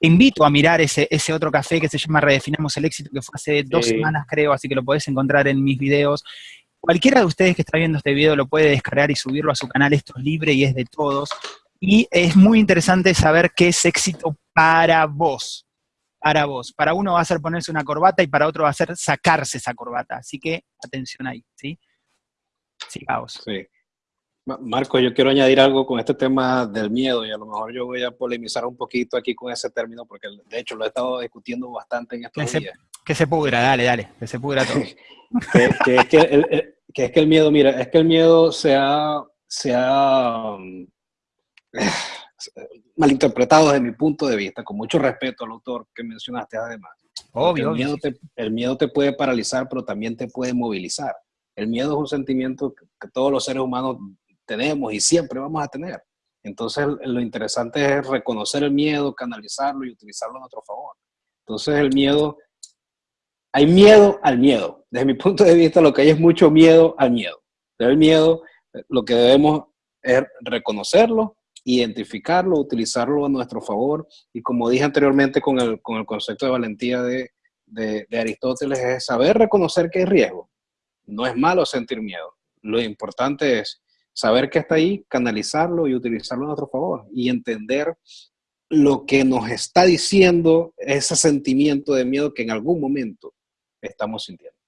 te invito a mirar ese, ese otro café que se llama Redefinamos el éxito, que fue hace dos semanas creo, así que lo podés encontrar en mis videos. Cualquiera de ustedes que está viendo este video lo puede descargar y subirlo a su canal, esto es libre y es de todos. Y es muy interesante saber qué es éxito para vos, para vos. Para uno va a ser ponerse una corbata y para otro va a ser sacarse esa corbata. Así que atención ahí, ¿sí? Sigamos. Sí. Marco, yo quiero añadir algo con este tema del miedo y a lo mejor yo voy a polemizar un poquito aquí con ese término porque de hecho lo he estado discutiendo bastante en estos días. Que se pudra, dale, dale, que se pudra todo. [laughs] que, es que, el, que, es que el miedo, mira, es que el miedo se ha, se ha um, [sighs] malinterpretado desde mi punto de vista, con mucho respeto al autor que mencionaste además. Obvio. El miedo, te, el miedo te puede paralizar, pero también te puede movilizar. El miedo es un sentimiento que todos los seres humanos tenemos y siempre vamos a tener. Entonces, lo interesante es reconocer el miedo, canalizarlo y utilizarlo a nuestro favor. Entonces, el miedo hay miedo al miedo. Desde mi punto de vista, lo que hay es mucho miedo al miedo. Pero el miedo, lo que debemos es reconocerlo, identificarlo, utilizarlo a nuestro favor. Y como dije anteriormente con el, con el concepto de valentía de, de, de Aristóteles, es saber reconocer que hay riesgo. No es malo sentir miedo. Lo importante es saber que está ahí, canalizarlo y utilizarlo a nuestro favor. Y entender lo que nos está diciendo ese sentimiento de miedo que en algún momento estamos sintiendo.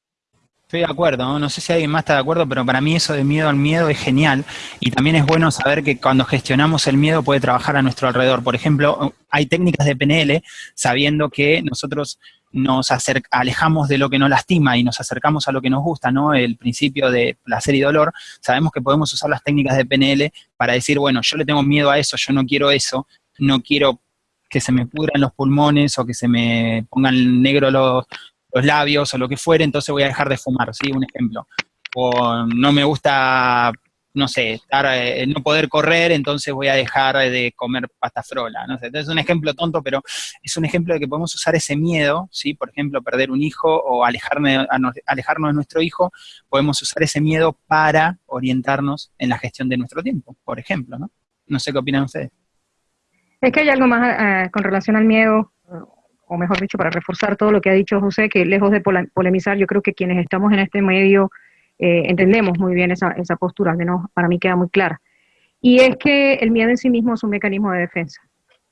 Estoy de acuerdo, ¿no? sé si alguien más está de acuerdo, pero para mí eso de miedo al miedo es genial y también es bueno saber que cuando gestionamos el miedo puede trabajar a nuestro alrededor. Por ejemplo, hay técnicas de PNL sabiendo que nosotros nos alejamos de lo que nos lastima y nos acercamos a lo que nos gusta, ¿no? El principio de placer y dolor, sabemos que podemos usar las técnicas de PNL para decir, bueno, yo le tengo miedo a eso, yo no quiero eso, no quiero que se me pudran los pulmones o que se me pongan negro los, los labios o lo que fuere, entonces voy a dejar de fumar, ¿sí? Un ejemplo. O no me gusta no sé, estar, eh, no poder correr, entonces voy a dejar de comer pasta frola. ¿no? Entonces es un ejemplo tonto, pero es un ejemplo de que podemos usar ese miedo, ¿sí? por ejemplo, perder un hijo o alejarme, alejarnos de nuestro hijo, podemos usar ese miedo para orientarnos en la gestión de nuestro tiempo, por ejemplo. No, no sé qué opinan ustedes. Es que hay algo más eh, con relación al miedo, o mejor dicho, para reforzar todo lo que ha dicho José, que lejos de polemizar, yo creo que quienes estamos en este medio eh, entendemos muy bien esa, esa postura, al menos para mí queda muy clara. Y es que el miedo en sí mismo es un mecanismo de defensa.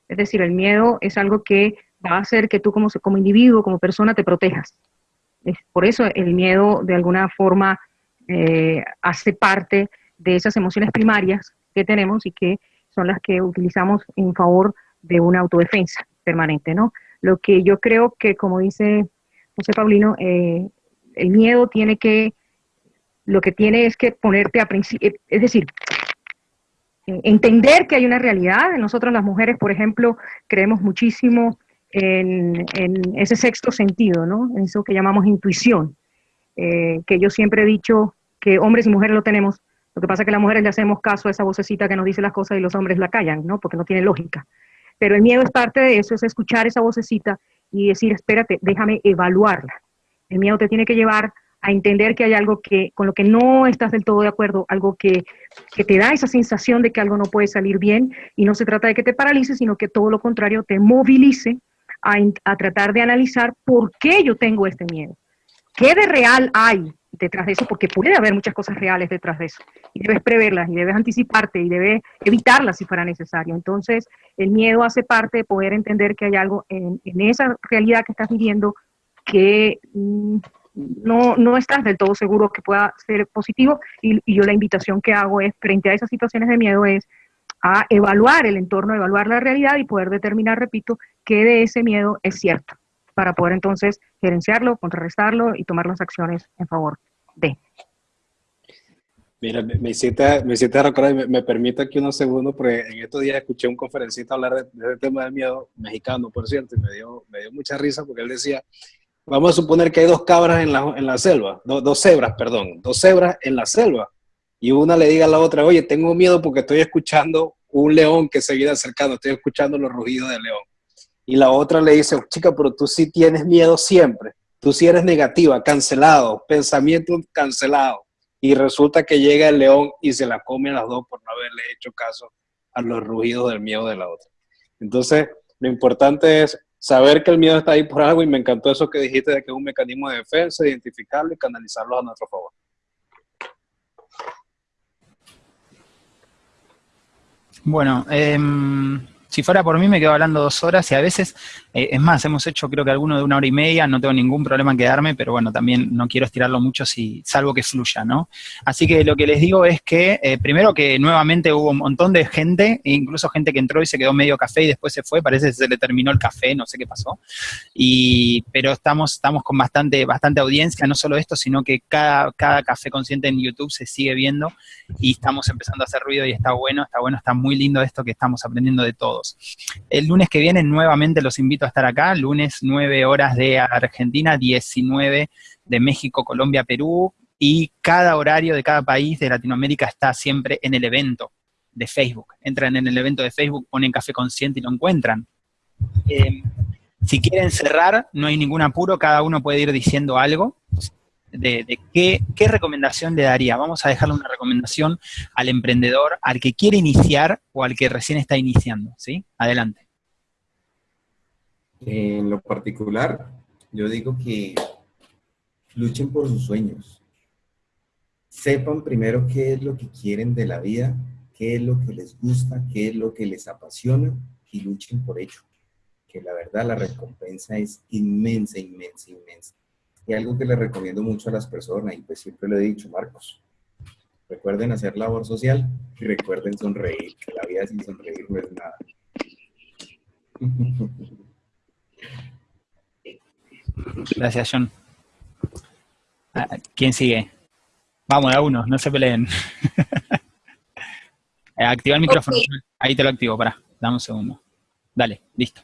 Es decir, el miedo es algo que va a hacer que tú como, como individuo, como persona, te protejas. Es por eso el miedo de alguna forma eh, hace parte de esas emociones primarias que tenemos y que son las que utilizamos en favor de una autodefensa permanente, ¿no? Lo que yo creo que, como dice José Paulino, eh, el miedo tiene que lo que tiene es que ponerte a principio, eh, es decir, entender que hay una realidad. Nosotros las mujeres, por ejemplo, creemos muchísimo en, ese sexto sentido, ¿no? En eso que llamamos intuición, eh, que yo siempre he dicho que hombres y mujeres lo tenemos. Lo que pasa es que las mujeres le hacemos caso a esa vocecita que nos dice las cosas y los hombres la callan, ¿no? Porque no tiene lógica. Pero el miedo es parte de eso, es escuchar esa vocecita y decir, espérate, déjame evaluarla. El miedo te tiene que llevar a entender que hay algo que con lo que no estás del todo de acuerdo, algo que, te da esa sensación de que algo no puede salir bien y no se trata de que te paralice, sino que todo lo contrario te movilice a, a tratar de analizar por qué yo tengo este miedo. ¿Qué de real hay detrás de eso? Porque puede haber muchas cosas reales detrás de eso. Y debes preverlas, y debes anticiparte, y debes evitarlas si fuera necesario. Entonces, el miedo hace parte de poder entender que hay algo en, esa realidad que estás viviendo que mm, no, no estás del todo seguro que pueda ser positivo y, yo la invitación que hago es, frente a esas situaciones de miedo, es a evaluar el entorno, evaluar la realidad y poder determinar, repito, qué de ese miedo es cierto, para poder entonces gerenciarlo, contrarrestarlo y tomar las acciones en favor de. Mira, me hiciste, me hiciste recordar, me, me, aquí unos segundos, porque en estos días escuché un conferencista hablar de, de, tema del miedo, mexicano, por cierto, y me dio, me dio mucha risa porque él decía Vamos a suponer que hay dos cabras en la, en la selva, dos cebras, perdón, dos cebras en la selva. Y una le diga a la otra, oye, tengo miedo porque estoy escuchando un león que se viene acercando, estoy escuchando los rugidos del león. Y la otra le dice, chica, pero tú sí tienes miedo siempre. Tú sí eres negativa, cancelado, pensamiento cancelado. Y resulta que llega el león y se la come a las dos por no haberle hecho caso a los rugidos del miedo de la otra. Entonces, lo importante es saber que el miedo está ahí por algo y me encantó eso que dijiste de que es un mecanismo de defensa, identificarlo y canalizarlo a nuestro favor. Bueno, eh, si fuera por mí me quedo hablando dos horas y a veces, eh, es más, hemos hecho creo que alguno de una hora y media, no tengo ningún problema en quedarme, pero bueno, también no quiero estirarlo mucho si salvo que fluya, ¿no? Así que lo que les digo es que, eh, primero que nuevamente hubo un montón de gente, incluso gente que entró y se quedó medio café y después se fue, parece que se le terminó el café, no sé qué pasó, y, pero estamos, estamos con bastante, bastante audiencia, no solo esto, sino que cada, cada café consciente en YouTube se sigue viendo y estamos empezando a hacer ruido y está bueno, está bueno, está muy lindo esto que estamos aprendiendo de todo. El lunes que viene nuevamente los invito a estar acá, lunes 9 horas de Argentina, 19 de México, Colombia, Perú, y cada horario de cada país de Latinoamérica está siempre en el evento de Facebook. Entran en el evento de Facebook, ponen Café Consciente y lo encuentran. Eh, si quieren cerrar, no hay ningún apuro, cada uno puede ir diciendo algo de, qué, recomendación le daría. Vamos a dejarle una recomendación al emprendedor, al que quiere iniciar o al que recién está iniciando, ¿sí? Adelante. En lo particular, yo digo que luchen por sus sueños. Sepan primero qué es lo que quieren de la vida, qué es lo que les gusta, qué es lo que les apasiona y luchen por ello. Que la verdad la recompensa es inmensa, inmensa, inmensa. Y algo que le recomiendo mucho a las personas, y pues siempre lo he dicho, Marcos, recuerden hacer labor social y recuerden sonreír, que la vida sin sonreír no es nada. [laughs] Gracias, John. Ah, ¿Quién sigue? Vamos, a uno, no se peleen. [laughs] Eh, activa el micrófono. Ahí te lo activo, para. Dame un segundo. Dale, listo.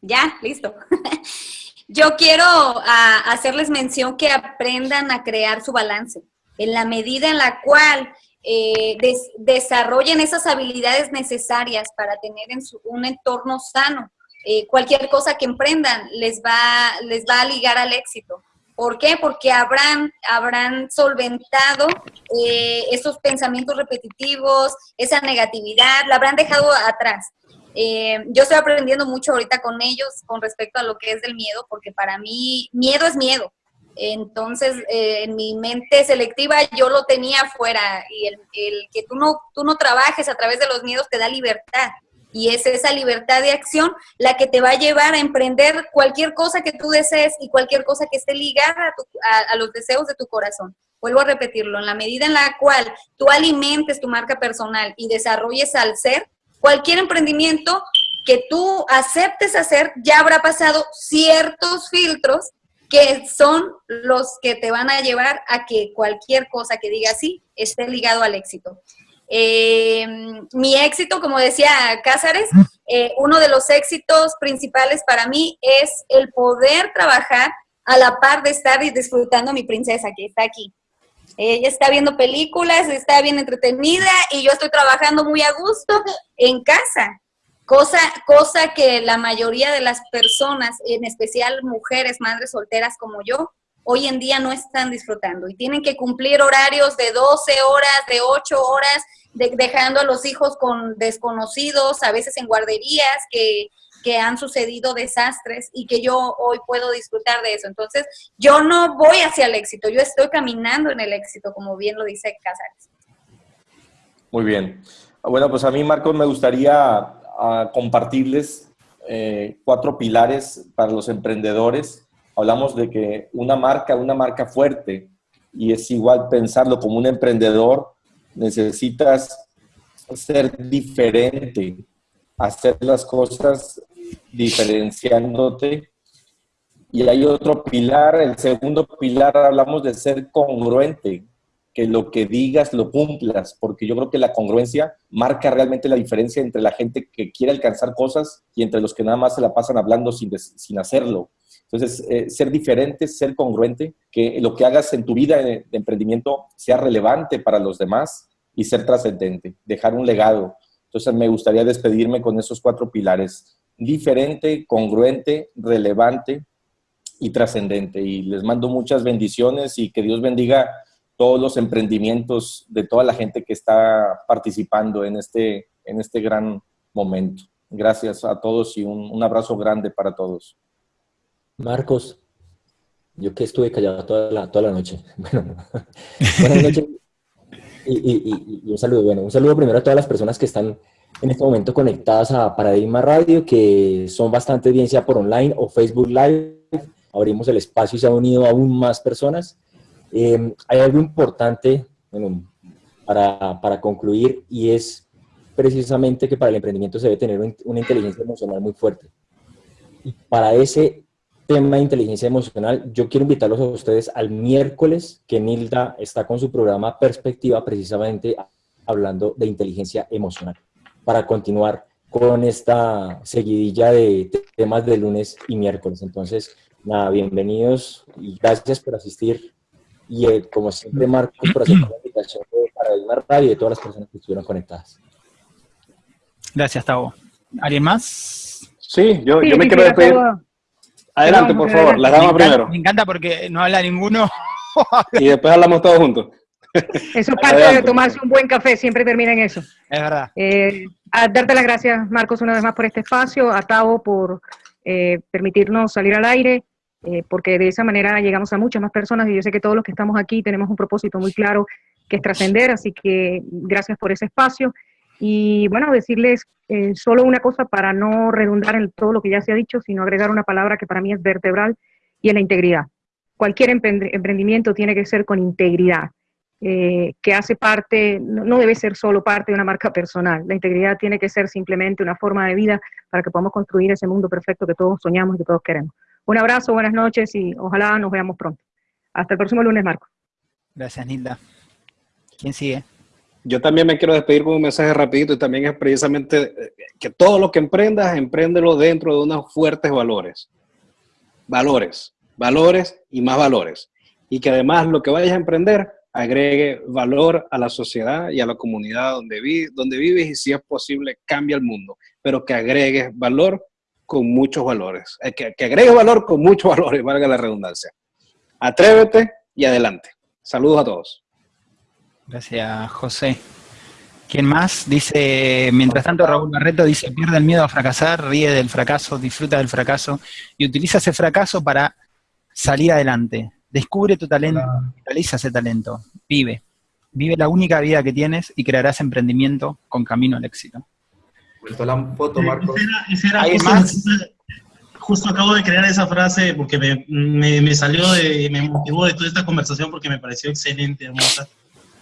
Ya, listo. [laughs] Yo quiero ah, hacerles mención que aprendan a crear su balance. En la medida en la cual eh, desarrollen esas habilidades necesarias para tener en un entorno sano, eh, cualquier cosa que emprendan les va, les va a ligar al éxito. ¿Por qué? Porque habrán, habrán solventado eh, esos pensamientos repetitivos, esa negatividad, la habrán dejado atrás. Eh, yo estoy aprendiendo mucho ahorita con ellos con respecto a lo que es del miedo, porque para mí miedo es miedo. Entonces, en mi mente selectiva yo lo tenía fuera y el, el, que tú no, tú no trabajes a través de los miedos te da libertad. Y es esa libertad de acción la que te va a llevar a emprender cualquier cosa que tú desees y cualquier cosa que esté ligada a, los deseos de tu corazón. Vuelvo a repetirlo, en la medida en la cual tú alimentes tu marca personal y desarrolles al ser, cualquier emprendimiento que tú aceptes hacer ya habrá pasado ciertos filtros que son los que te van a llevar a que cualquier cosa que diga sí esté ligado al éxito. Eh, mi éxito, como decía Cázares, eh, uno de los éxitos principales para mí es el poder trabajar a la par de estar disfrutando a mi princesa que está aquí. Ella está viendo películas, está bien entretenida y yo estoy trabajando muy a gusto en casa. Cosa, cosa que la mayoría de las personas, en especial mujeres, madres solteras como yo, hoy en día no están disfrutando y tienen que cumplir horarios de 12 horas, de 8 horas, dejando a los hijos con desconocidos, a veces en guarderías, que, han sucedido desastres y que yo hoy puedo disfrutar de eso. Entonces, yo no voy hacia el éxito, yo estoy caminando en el éxito, como bien lo dice Casares. Muy bien. Bueno, pues a mí, Marcos, me gustaría ah, compartirles eh, cuatro pilares para los emprendedores. Hablamos de que una marca, una marca fuerte, y es igual pensarlo como un emprendedor, necesitas ser diferente, hacer las cosas diferenciándote. Y hay otro pilar, el segundo pilar, hablamos de ser congruente, que lo que digas lo cumplas, porque yo creo que la congruencia marca realmente la diferencia entre la gente que quiere alcanzar cosas y entre los que nada más se la pasan hablando sin, sin hacerlo. Entonces, eh, ser diferente, ser congruente, que lo que hagas en tu vida de emprendimiento sea relevante para los demás y ser trascendente, dejar un legado. Entonces me gustaría despedirme con esos cuatro pilares, diferente, congruente, relevante y trascendente. Y les mando muchas bendiciones y que Dios bendiga todos los emprendimientos de toda la gente que está participando en este, en este gran momento. Gracias a todos y un, un abrazo grande para todos. Marcos, yo que estuve callado toda la, toda la noche. [laughs] Bueno, buenas noches y, un saludo, bueno, un saludo primero a todas las personas que están en este momento conectadas a Paradigma Radio, que son bastante audiencia por online o Facebook Live. Abrimos el espacio y se han unido aún más personas. Em, hay algo importante para, para, concluir y es precisamente que para el emprendimiento se debe tener una inteligencia emocional muy fuerte. Y para ese tema de inteligencia emocional, yo quiero invitarlos a ustedes al miércoles que Nilda está con su programa Perspectiva, precisamente hablando de inteligencia emocional, para continuar con esta seguidilla de temas de lunes y miércoles. Entonces, nada, bienvenidos y gracias por asistir. Y eh, como siempre, Marcos, por hacer la invitación para el Radio y de todas las personas que estuvieron conectadas. Gracias, Tavo. ¿Alguien más? Sí, yo, yo me quiero despedir. Adelante, por favor, la dama primero. Me encanta porque no habla ninguno. y después hablamos todos juntos. Eso es parte de tomarse un buen café, siempre termina en eso. Es verdad. Eh, a darte las gracias, Marcos, una vez más por este espacio, a Tavo por eh, permitirnos salir al aire, eh, porque de esa manera llegamos a muchas más personas y yo sé que todos los que estamos aquí tenemos un propósito muy claro que es trascender, así que gracias por ese espacio. Y bueno, decirles eh, solo una cosa para no redundar en todo lo que ya se ha dicho, sino agregar una palabra que para mí es vertebral y es la integridad. Cualquier emprendimiento tiene que ser con integridad, eh, que hace parte, no, debe ser solo parte de una marca personal. La integridad tiene que ser simplemente una forma de vida para que podamos construir ese mundo perfecto que todos soñamos y que todos queremos. Un abrazo, buenas noches y ojalá nos veamos pronto. Hasta el próximo lunes, Marco. Gracias, Nilda. ¿Quién sigue? Yo también me quiero despedir con un mensaje rapidito y también es precisamente eh, que todo lo que emprendas, empréndelo dentro de unos fuertes valores. Valores, valores y más valores. Y que además lo que vayas a emprender agregue valor a la sociedad y a la comunidad donde, vi, donde vives y si es posible cambia el mundo, pero que agregues valor con muchos valores, eh, que, que agregues valor con muchos [laughs] valores, valga la redundancia. Atrévete y adelante. Saludos a todos. Gracias, José. ¿Quién más? Dice, mientras tanto Raúl Barreto dice, pierde el miedo a fracasar, ríe del fracaso, disfruta del fracaso y utiliza ese fracaso para salir adelante. Descubre tu talento, realiza ese talento, vive. Vive la única vida que tienes y crearás emprendimiento con camino al éxito. Puesto la foto, Marcos. Ese era, ese era ¿Alguien justo, más? justo acabo de crear esa frase porque me, me, me salió de, me motivó de toda esta conversación porque me pareció excelente, hermosa.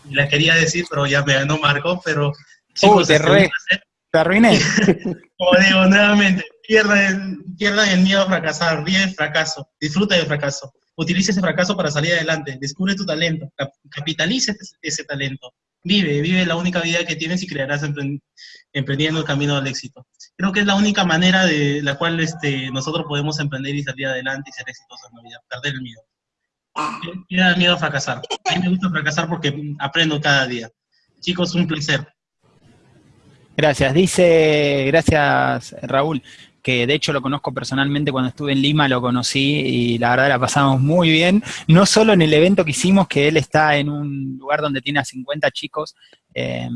Y la quería decir, pero ya me ganó Marco, pero chicos, te este, re- un placer. ¿Te arruiné? [laughs] como digo nuevamente, pierdan, pierdan el miedo a fracasar, ríe del fracaso, disfruta del fracaso, utiliza ese fracaso para salir adelante, descubre tu talento, cap- capitaliza ese, ese talento, vive, vive la única vida que tienes y crearás empren- emprendiendo el camino al éxito. Creo que es la única manera de la cual este, nosotros podemos emprender y salir adelante y ser exitosos en la vida, perder el miedo. Pierdan miedo a fracasar. A mí me gusta fracasar porque aprendo cada día. Chicos, un placer. Gracias. Dice, gracias Raúl, que de hecho lo conozco personalmente cuando estuve en Lima, lo conocí y la verdad la pasamos muy bien. No solo en el evento que hicimos, que él está en un lugar donde tiene a 50 chicos eh,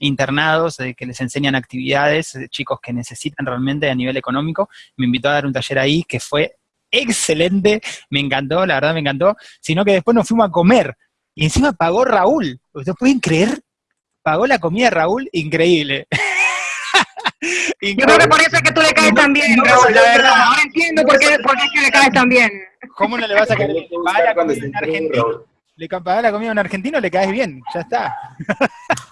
internados, eh, que les enseñan actividades, eh, chicos que necesitan realmente a nivel económico. Me invitó a dar un taller ahí que fue excelente, me encantó, la verdad me encantó, sino que después nos fuimos a comer y encima pagó Raúl. ¿Ustedes pueden creer? Pagó la comida Raúl, increíble. [laughs] Yo creo que por eso es que tú le caes tan bien, Raúl, la verdad. Ahora entiendo por qué, por qué es que le caes tan bien. ¿Cómo no le vas a caer comida a esté en argentino, Raúl. Le paga la comida a un argentino, le caes bien, ya está. [laughs]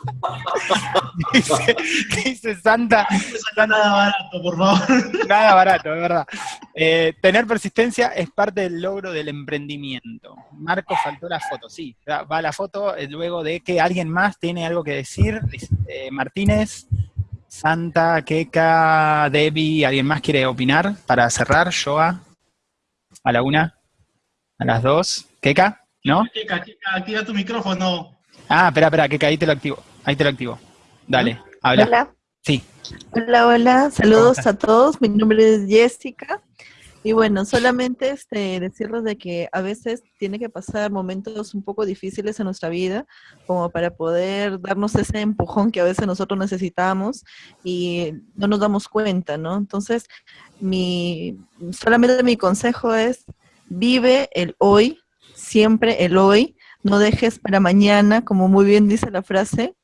[laughs] dice, dice Santa, No nada barato, por favor. [laughs] nada barato, es verdad. Eh, tener persistencia es parte del logro del emprendimiento. Marco faltó la foto, sí, va la foto eh, luego de que alguien más tiene algo que decir. Eh, Martínez, Santa, Keka, Debbie, ¿alguien más quiere opinar para cerrar? Joa, a la una, a las dos. ¿Keka? ¿No? Kika, Kika, activa tu micrófono. Ah, espera, espera, Keka, ahí te lo activo. Ahí te lo activo. Dale, habla. Hola, Sí. hola, hola, ¿Cómo saludos a todos, mi nombre es Jessica y bueno, solamente este, decirles de que a veces tiene que pasar momentos un poco difíciles en nuestra vida como para poder darnos ese empujón que a veces nosotros necesitamos y no nos damos cuenta, ¿no? Entonces, mi, solamente mi consejo es vive el hoy, siempre el hoy, no dejes para mañana, como muy bien dice la frase,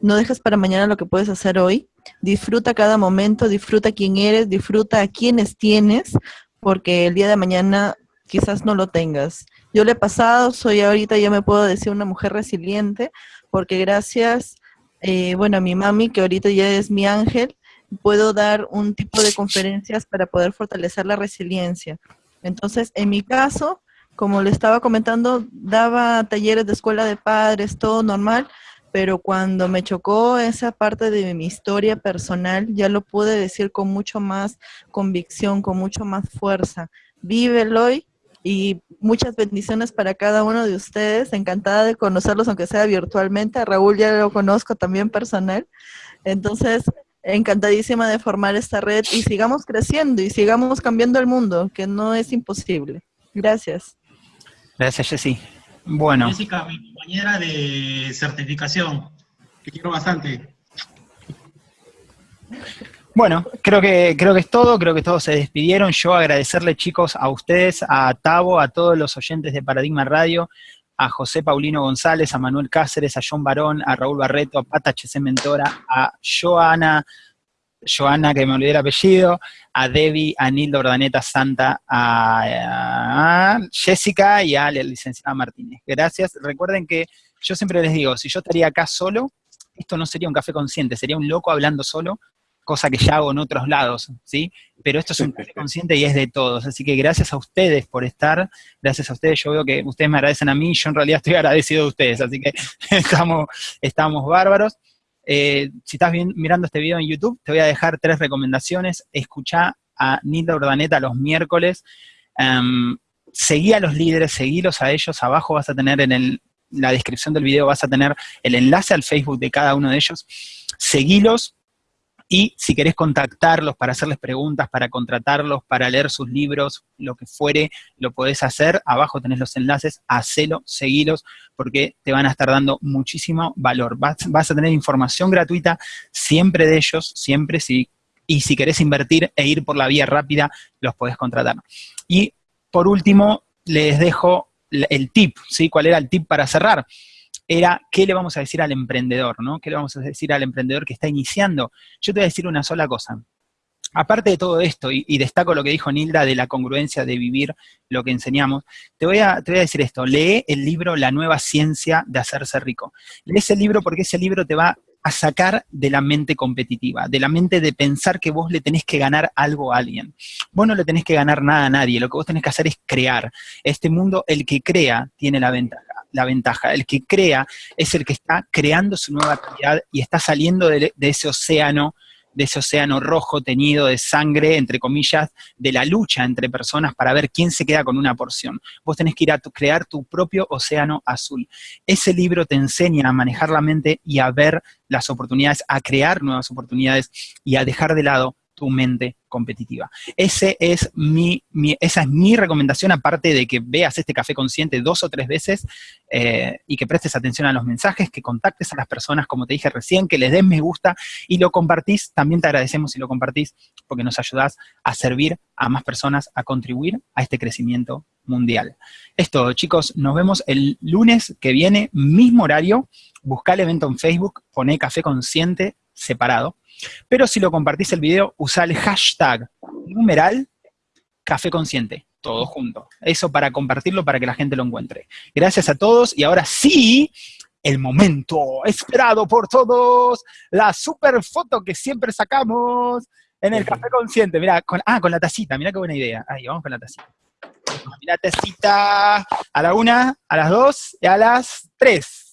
no dejes para mañana lo que puedes hacer hoy. Disfruta cada momento, disfruta quién eres, disfruta a quienes tienes, porque el día de mañana quizás no lo tengas. Yo le he pasado, soy ahorita, ya me puedo decir una mujer resiliente, porque gracias, eh, bueno, a mi mami, que ahorita ya es mi ángel, puedo dar un tipo de conferencias para poder fortalecer la resiliencia. Entonces, en mi caso, como le estaba comentando, daba talleres de escuela de padres, todo normal, pero cuando me chocó esa parte de mi historia personal, ya lo pude decir con mucho más convicción, con mucho más fuerza. Vívelo hoy y muchas bendiciones para cada uno de ustedes. Encantada de conocerlos, aunque sea virtualmente. A Raúl ya lo conozco también personal. Entonces, encantadísima de formar esta red y sigamos creciendo y sigamos cambiando el mundo, que no es imposible. Gracias. Gracias, Jessy. Bueno, Jessica, mi compañera de certificación. Te quiero bastante. bueno, creo que, creo que es todo, creo que todos se despidieron. Yo agradecerle, chicos, a ustedes, a Tavo, a todos los oyentes de Paradigma Radio, a José Paulino González, a Manuel Cáceres, a John Barón, a Raúl Barreto, a Pata HC Mentora, a Joana, Joana, que me olvidé el apellido, a Debbie, a Nilda Ordaneta Santa, a, a Jessica y a la licenciada Martínez. Gracias. Recuerden que yo siempre les digo, si yo estaría acá solo, esto no sería un café consciente, sería un loco hablando solo. cosa que ya hago en otros lados, ¿sí? Pero esto es un café consciente y es de todos, así que gracias a ustedes por estar, gracias a ustedes, yo veo que ustedes me agradecen a mí, yo en realidad estoy agradecido de ustedes, así que [laughs] estamos, estamos bárbaros. Eh, si estás mirando este video en YouTube, te voy a dejar tres recomendaciones, escucha a Nilda Urdaneta los miércoles, um, seguí a los líderes, seguílos a ellos, abajo vas a tener en la descripción del video, vas a tener el enlace al Facebook de cada uno de ellos, seguilos, y si querés contactarlos para hacerles preguntas, para contratarlos, para leer sus libros, lo que fuere, lo podés hacer. Abajo tenés los enlaces, hacelo, seguilos, porque te van a estar dando muchísimo valor. Vas, vas a tener información gratuita siempre de ellos, siempre si y si querés invertir e ir por la vía rápida, los podés contratar. Y por último, les dejo el tip, ¿sí? ¿Cuál era el tip para cerrar? Era, ¿qué le vamos a decir al emprendedor, no? ¿Qué le vamos a decir al emprendedor que está iniciando? Yo te voy a decir una sola cosa. Aparte de todo esto, y, destaco lo que dijo Nilda de la congruencia de vivir lo que enseñamos, te voy, a, te voy a decir esto, lee el libro La nueva ciencia de hacerse rico. Lee ese libro porque ese libro te va a sacar de la mente competitiva, de la mente de pensar que vos le tenés que ganar algo a alguien. Vos no le tenés que ganar nada a nadie, lo que vos tenés que hacer es crear. Este mundo, el que crea, tiene la ventaja. La ventaja. El que crea es el que está creando su nueva actividad y está saliendo de, de ese océano de ese océano rojo teñido de sangre, entre comillas, de la lucha entre personas para ver quién se queda con una porción. Vos tenés que ir a crear tu propio océano azul. Ese libro te enseña a manejar la mente y a ver las oportunidades, a crear nuevas oportunidades y a dejar de lado tu mente competitiva. Ese es mi, esa es mi recomendación, aparte de que veas este café consciente dos o tres veces eh, y que prestes atención a los mensajes, que contactes a las personas, como te dije recién, que les des me gusta y lo compartís. También te agradecemos si lo compartís porque nos ayudás a servir a más personas, a contribuir a este crecimiento mundial. Esto, chicos, nos vemos el lunes que viene, mismo horario. Busca el evento en Facebook, poné café consciente separado pero si lo compartís el video, usa el hashtag numeral café consciente, todo junto. Eso para compartirlo, para que la gente lo encuentre. Gracias a todos, y ahora sí, el momento esperado por todos, la super foto que siempre sacamos en el café consciente. Mira, con, ah, con la tacita, mira qué buena idea. Ahí, vamos con la tacita. Mira, tacita a la una, a las dos y a las tres.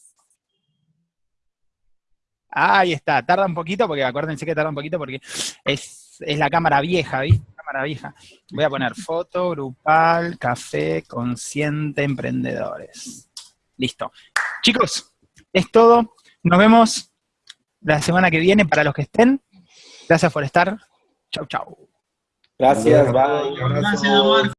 Ahí está, tarda un poquito, porque acuérdense que tarda un poquito porque es, la cámara vieja, ¿viste? Cámara vieja. Voy a poner foto, grupal, café, consciente, emprendedores. Listo. Chicos, es todo. Nos vemos la semana que viene para los que estén. Gracias por estar. Chau, chau. Gracias, bye. Gracias,